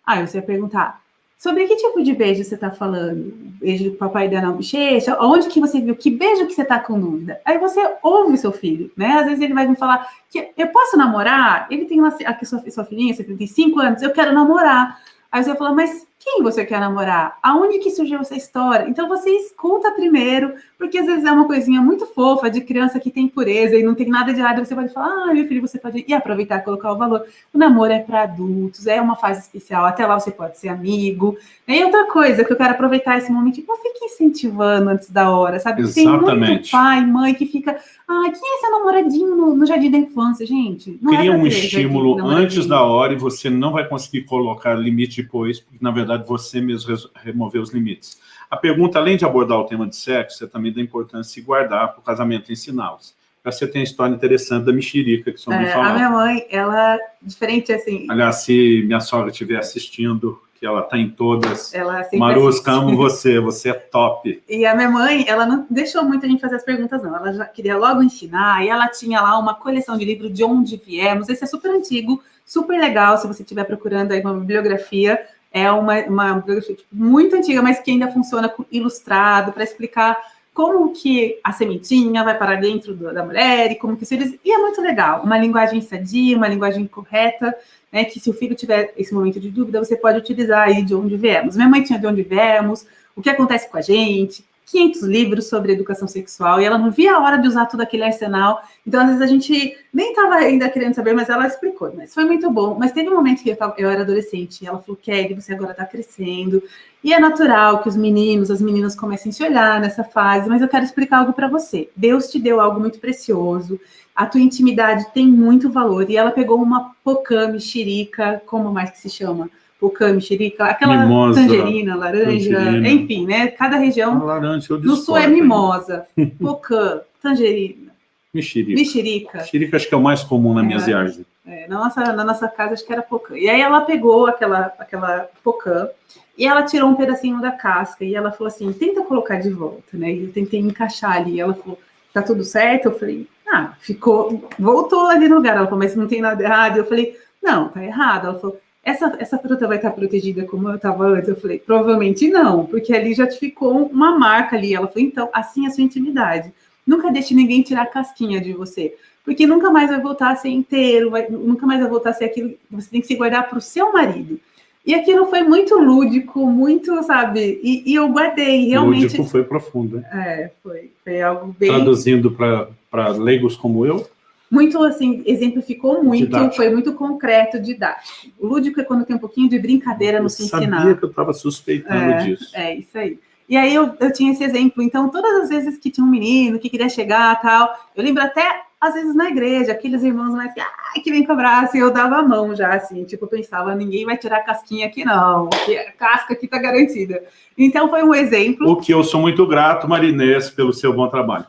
Aí você vai perguntar, sobre que tipo de beijo você está falando? Beijo do papai dando na bochecha? Onde que você viu? Que beijo que você está com dúvida? Aí você ouve seu filho, né? Às vezes ele vai me falar que eu posso namorar? Ele tem uma... Aqui sua, sua filhinha, você tem cinco anos, eu quero namorar. Aí você vai falar, mas quem você quer namorar? Aonde que surgiu essa história? Então você escuta primeiro, porque às vezes é uma coisinha muito fofa de criança que tem pureza e não tem nada de errado, você pode falar, ah, meu filho, você pode ir aproveitar e colocar o valor. O namoro é para adultos, é uma fase especial, até lá você pode ser amigo. E outra coisa que eu quero aproveitar esse momento, não fique incentivando antes da hora, sabe? Exatamente. Tem muito pai, mãe que fica, ah, quem é seu namoradinho no, no jardim da infância, gente? Não é Cria é um estímulo antes da hora e você não vai conseguir colocar limite depois, porque na verdade verdade, você mesmo remover os limites. A pergunta, além de abordar o tema de sexo, você também dá importância de guardar para o casamento ensiná-los. Você tem a história interessante da mexerica, que só me é, A minha mãe, ela, diferente assim... Aliás, se minha sogra estiver assistindo, que ela está em todas. Ela Marusca, amo você, você é top. E a minha mãe, ela não deixou muito a gente fazer as perguntas, não. Ela já queria logo ensinar, e ela tinha lá uma coleção de livros de onde viemos. Esse é super antigo, super legal, se você estiver procurando aí uma bibliografia é uma, uma tipo, muito antiga, mas que ainda funciona ilustrado para explicar como que a sementinha vai para dentro do, da mulher e como que os filhos... E é muito legal, uma linguagem sadia, uma linguagem correta, né, que se o filho tiver esse momento de dúvida, você pode utilizar aí de onde viemos. Minha mãe tinha de onde viemos, o que acontece com a gente, 500 livros sobre educação sexual, e ela não via a hora de usar todo aquele arsenal. Então, às vezes, a gente nem estava ainda querendo saber, mas ela explicou. Mas foi muito bom. Mas teve um momento que eu, tava, eu era adolescente, e ela falou, Kelly, você agora está crescendo, e é natural que os meninos, as meninas comecem a se olhar nessa fase, mas eu quero explicar algo para você. Deus te deu algo muito precioso, a tua intimidade tem muito valor, e ela pegou uma pocã mexerica, como mais que se chama? Pocã, mexerica, aquela mimosa, tangerina, laranja, tangerina. enfim, né? Cada região. laranja, no sul é mimosa, pocã, tangerina. Mexerica. Mexerica. Mexerica acho que é o mais comum na é, minha viagem. É, na, nossa, na nossa casa acho que era pocã. E aí ela pegou aquela, aquela pocã e ela tirou um pedacinho da casca e ela falou assim, tenta colocar de volta, né? E eu tentei encaixar ali. Ela falou, tá tudo certo? Eu falei, ah, ficou, voltou ali no lugar. Ela falou, mas não tem nada errado. Eu falei, não, tá errado. Ela falou, essa, essa fruta vai estar protegida como eu estava antes? Eu falei, provavelmente não, porque ali já ficou uma marca ali. Ela falou, então, assim é a sua intimidade. Nunca deixe ninguém tirar a casquinha de você, porque nunca mais vai voltar a ser inteiro, vai, nunca mais vai voltar a ser aquilo você tem que se guardar para o seu marido. E aquilo foi muito lúdico, muito, sabe? E, e eu guardei, realmente. Lúdico foi profundo. É, foi, foi algo bem. Traduzindo para leigos como eu, muito assim, exemplificou muito, didático. foi muito concreto, didático. O lúdico é quando tem um pouquinho de brincadeira no se ensinar. Eu sabia que eu estava suspeitando é, disso. É, isso aí. E aí eu, eu tinha esse exemplo, então todas as vezes que tinha um menino que queria chegar tal, eu lembro até às vezes na igreja, aqueles irmãos mais que, ah, que vem com abraço, e eu dava a mão já, assim, tipo, eu pensava, ninguém vai tirar a casquinha aqui não, a casca aqui tá garantida. Então foi um exemplo. O que eu sou muito grato, Marinês, pelo seu bom trabalho.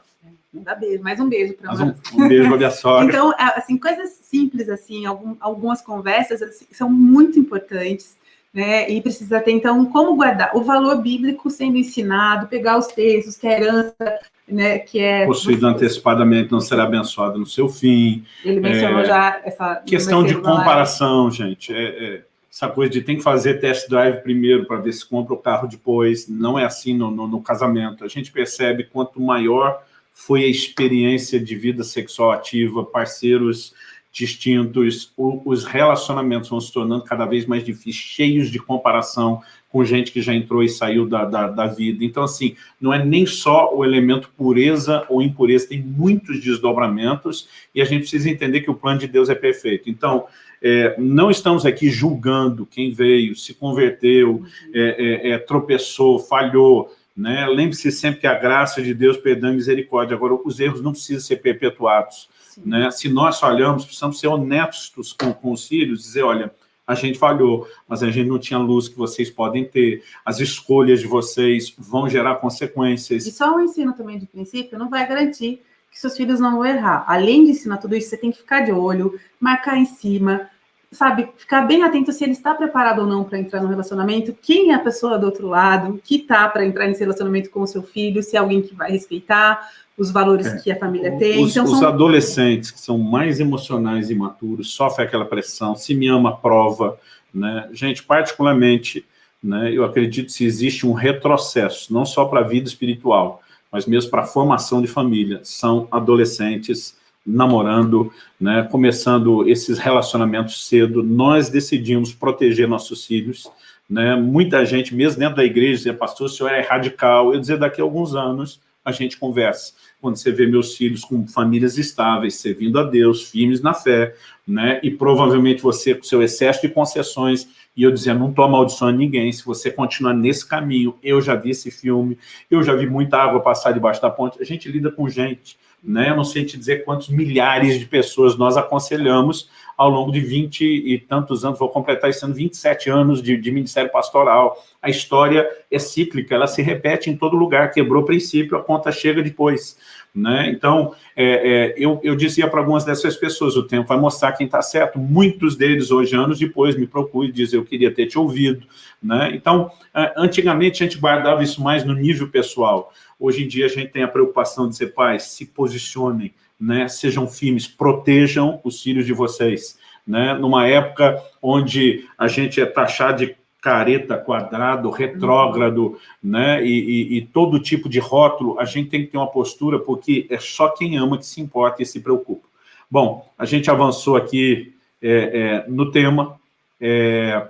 Não dá beijo, mais um beijo para um, um beijo para minha sogra. então, assim, coisas simples, assim, algum, algumas conversas assim, são muito importantes, né? E precisa ter, então, como guardar o valor bíblico sendo ensinado, pegar os textos, que é herança, né? Que é. Possuído antecipadamente não será abençoado no seu fim. Ele mencionou é, já essa. Questão de comparação, gente. É, é, essa coisa de tem que fazer test drive primeiro para ver se compra o carro depois. Não é assim no, no, no casamento. A gente percebe quanto maior foi a experiência de vida sexual ativa, parceiros distintos, os relacionamentos vão se tornando cada vez mais difíceis, cheios de comparação com gente que já entrou e saiu da, da, da, vida. Então, assim, não é nem só o elemento pureza ou impureza, tem muitos desdobramentos e a gente precisa entender que o plano de Deus é perfeito. Então, é, não estamos aqui julgando quem veio, se converteu, é, é, é tropeçou, falhou, né? Lembre-se sempre que a graça de Deus, perdão e misericórdia. Agora, os erros não precisam ser perpetuados. Né? Se nós falhamos, precisamos ser honestos com, com os filhos, dizer, olha, a gente falhou, mas a gente não tinha luz que vocês podem ter, as escolhas de vocês vão gerar consequências. E só o ensino também de princípio não vai garantir que seus filhos não vão errar. Além de ensinar tudo isso, você tem que ficar de olho, marcar em cima, sabe, ficar bem atento se ele está preparado ou não para entrar no relacionamento, quem é a pessoa do outro lado, que está para entrar nesse relacionamento com o seu filho, se é alguém que vai respeitar, os valores é. que a família tem. Os, então, os adolescentes que são mais emocionais e imaturos sofrem aquela pressão, se me ama, prova. Né? Gente, particularmente, né, eu acredito que se existe um retrocesso, não só para a vida espiritual, mas mesmo para a formação de família, são adolescentes namorando, né, começando esses relacionamentos cedo, nós decidimos proteger nossos filhos, né, muita gente, mesmo dentro da igreja, dizia, pastor, o senhor é radical, eu dizia, daqui a alguns anos, a gente conversa. Quando você vê meus filhos com famílias estáveis, servindo a Deus, firmes na fé, né? E provavelmente você com seu excesso de concessões, e eu dizia, não estou amaldiçoando ninguém, se você continuar nesse caminho, eu já vi esse filme, eu já vi muita água passar debaixo da ponte, a gente lida com gente, né? Eu não sei te dizer quantos milhares de pessoas nós aconselhamos ao longo de 20 e tantos anos, vou completar esse ano 27 anos de, de ministério pastoral. A história é cíclica, ela se repete em todo lugar, quebrou o princípio, a conta chega depois. Né? Então, é, é, eu, eu dizia para algumas dessas pessoas, o tempo vai mostrar quem está certo. Muitos deles, hoje, anos depois, me procuram e dizem, eu queria ter te ouvido. Né? Então, antigamente, a gente guardava isso mais no nível pessoal. Hoje em dia, a gente tem a preocupação de ser pais, se posicionem, né? sejam firmes, protejam os filhos de vocês. Né? Numa época onde a gente é taxado de careta, quadrado, retrógrado, né? E, e, e, todo tipo de rótulo, a gente tem que ter uma postura, porque é só quem ama que se importa e se preocupa. Bom, a gente avançou aqui é, é, no tema. É,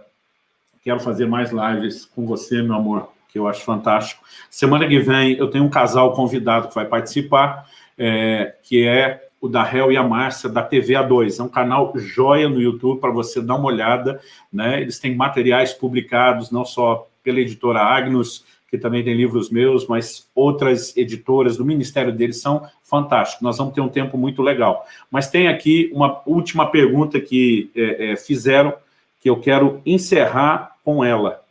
quero fazer mais lives com você, meu amor, que eu acho fantástico. Semana que vem eu tenho um casal convidado que vai participar, é, que é o da Hel e a Márcia, da TV A2. É um canal joia no YouTube para você dar uma olhada. Né? Eles têm materiais publicados, não só pela editora Agnus, que também tem livros meus, mas outras editoras do ministério deles são fantásticos. Nós vamos ter um tempo muito legal. Mas tem aqui uma última pergunta que é, é, fizeram, que eu quero encerrar com ela,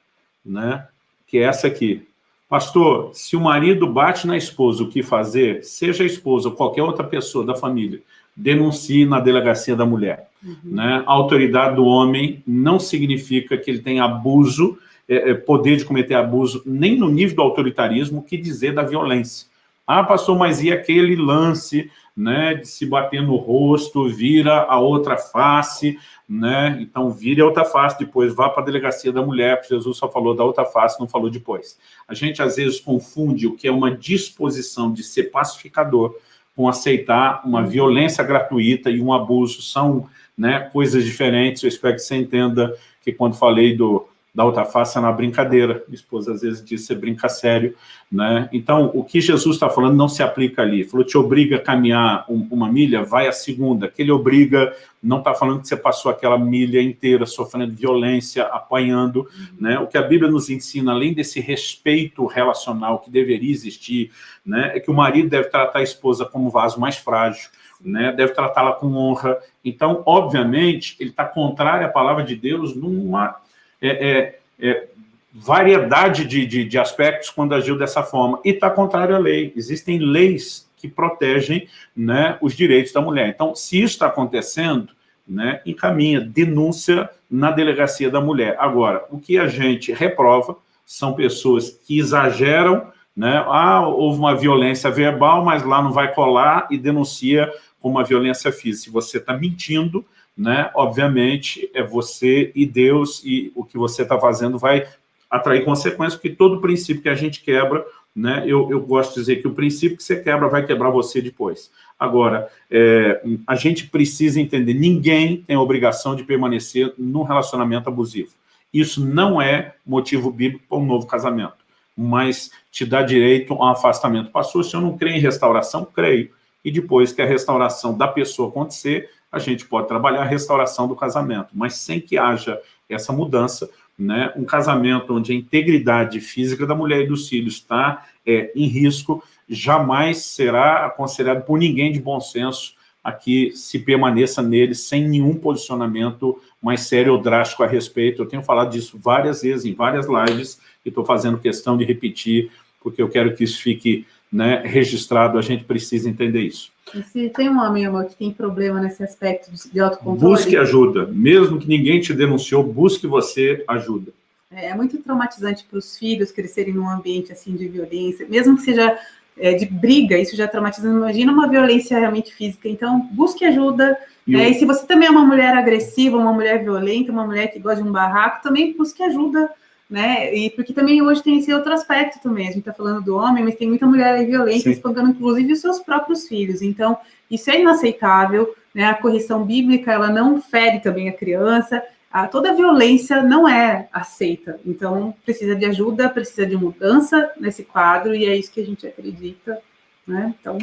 né? que é essa aqui. Pastor, se o marido bate na esposa, o que fazer? Seja a esposa ou qualquer outra pessoa da família, denuncie na delegacia da mulher. Uhum. Né? A autoridade do homem não significa que ele tem abuso, é, é, poder de cometer abuso, nem no nível do autoritarismo, o que dizer da violência. Ah, pastor, mas e aquele lance né, de se bater no rosto, vira a outra face, né? Então, vire a outra face, depois vá para a delegacia da mulher, porque Jesus só falou da outra face, não falou depois. A gente, às vezes, confunde o que é uma disposição de ser pacificador com aceitar uma violência gratuita e um abuso. São né, coisas diferentes. Eu espero que você entenda que quando falei do, da outra face é na brincadeira. Minha esposa às vezes diz, você brinca sério, né? Então, o que Jesus está falando não se aplica ali. Ele falou, te obriga a caminhar um, uma milha, vai a segunda. Que ele obriga, não está falando que você passou aquela milha inteira sofrendo violência, apanhando, uhum. né? O que a Bíblia nos ensina, além desse respeito relacional que deveria existir, né? É que o marido deve tratar a esposa como vaso mais frágil, né, deve tratá-la com honra. Então, obviamente, ele está contrário à palavra de Deus numa é, é, é, variedade de, de, de, aspectos quando agiu dessa forma. E está contrário à lei. Existem leis que protegem né, os direitos da mulher. Então, se isso está acontecendo, né, encaminha denúncia na delegacia da mulher. Agora, o que a gente reprova são pessoas que exageram, né, ah, houve uma violência verbal, mas lá não vai colar e denuncia como uma violência física. Se você está mentindo, né, obviamente é você e Deus, e o que você está fazendo vai atrair consequências, porque todo princípio que a gente quebra, né, eu, eu gosto de dizer que o princípio que você quebra vai quebrar você depois. Agora, é, a gente precisa entender, ninguém tem a obrigação de permanecer num relacionamento abusivo. Isso não é motivo bíblico para um novo casamento, mas te dá direito a um afastamento. Pastor, se eu não creio em restauração, creio. E depois que a restauração da pessoa acontecer, a gente pode trabalhar a restauração do casamento, mas sem que haja essa mudança, né, um casamento onde a integridade física da mulher e dos filhos está é, em risco, jamais será aconselhado por ninguém de bom senso a que se permaneça nele sem nenhum posicionamento mais sério ou drástico a respeito. Eu tenho falado disso várias vezes, em várias lives, e estou fazendo questão de repetir, porque eu quero que isso fique né, registrado, a gente precisa entender isso. E se tem um homem, que tem problema nesse aspecto de autocontrole... Busque ajuda. Mesmo que ninguém te denunciou, busque você ajuda. É, é muito traumatizante para os filhos crescerem num ambiente assim de violência, mesmo que seja é, de briga, isso já traumatiza. Imagina uma violência realmente física. Então, busque ajuda. E, é, e se você também é uma mulher agressiva, uma mulher violenta, uma mulher que gosta de um barraco, também busque ajuda né? E porque também hoje tem esse outro aspecto também. A gente está falando do homem, mas tem muita mulher aí violenta, Sim. espancando inclusive os seus próprios filhos. Então, isso é inaceitável, né? A correção bíblica, ela não fere também a criança. A, toda violência não é aceita. Então, precisa de ajuda, precisa de mudança nesse quadro, e é isso que a gente acredita, né? Então...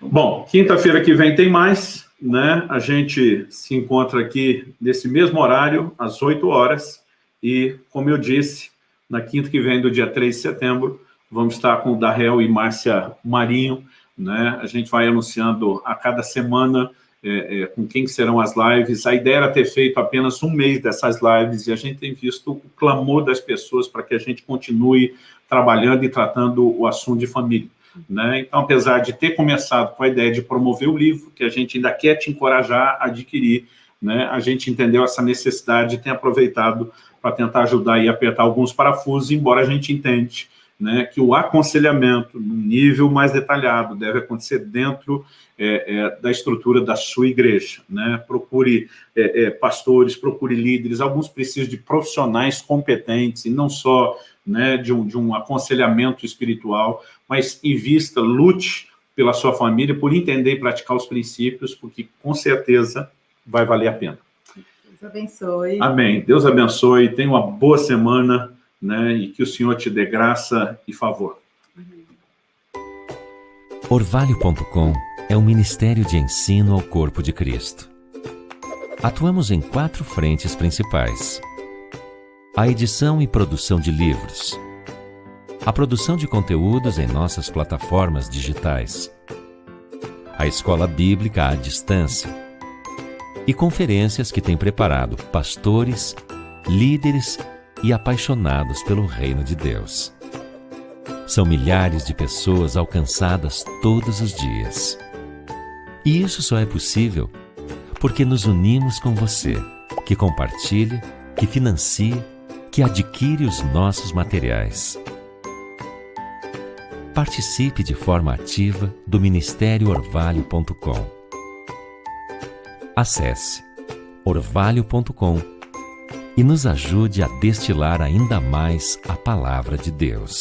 Bom, quinta-feira que vem tem mais, né? A gente se encontra aqui nesse mesmo horário, às 8 horas, e, como eu disse, na quinta que vem do dia 3 de setembro, vamos estar com o Darrell e Márcia Marinho, né? A gente vai anunciando a cada semana é, é, com quem serão as lives. A ideia era ter feito apenas um mês dessas lives e a gente tem visto o clamor das pessoas para que a gente continue trabalhando e tratando o assunto de família. Né? Então, apesar de ter começado com a ideia de promover o livro, que a gente ainda quer te encorajar a adquirir, né? a gente entendeu essa necessidade e tem aproveitado para tentar ajudar e apertar alguns parafusos, embora a gente entende né, que o aconselhamento, num nível mais detalhado, deve acontecer dentro é, é, da estrutura da sua igreja. Né? Procure é, é pastores, procure líderes, alguns precisam de profissionais competentes, e não só né, de, um, de um aconselhamento espiritual, mas invista, lute pela sua família, por entender e praticar os princípios, porque com certeza vai valer a pena. Deus abençoe. Amém. Deus abençoe. Tenha uma boa semana, né? E que o Senhor te dê graça e favor. Orvalho.com é um ministério de ensino ao corpo de Cristo. Atuamos em quatro frentes principais. A edição e produção de livros. A produção de conteúdos em nossas plataformas digitais. A escola bíblica à distância e conferências que tem preparado pastores, líderes e apaixonados pelo reino de Deus. São milhares de pessoas alcançadas todos os dias. E isso só é possível porque nos unimos com você, que compartilha, que financia, que adquire os nossos materiais. Participe de forma ativa do Ministério Orvalho.com Acesse orvalho.com e nos ajude a destilar ainda mais a palavra de Deus.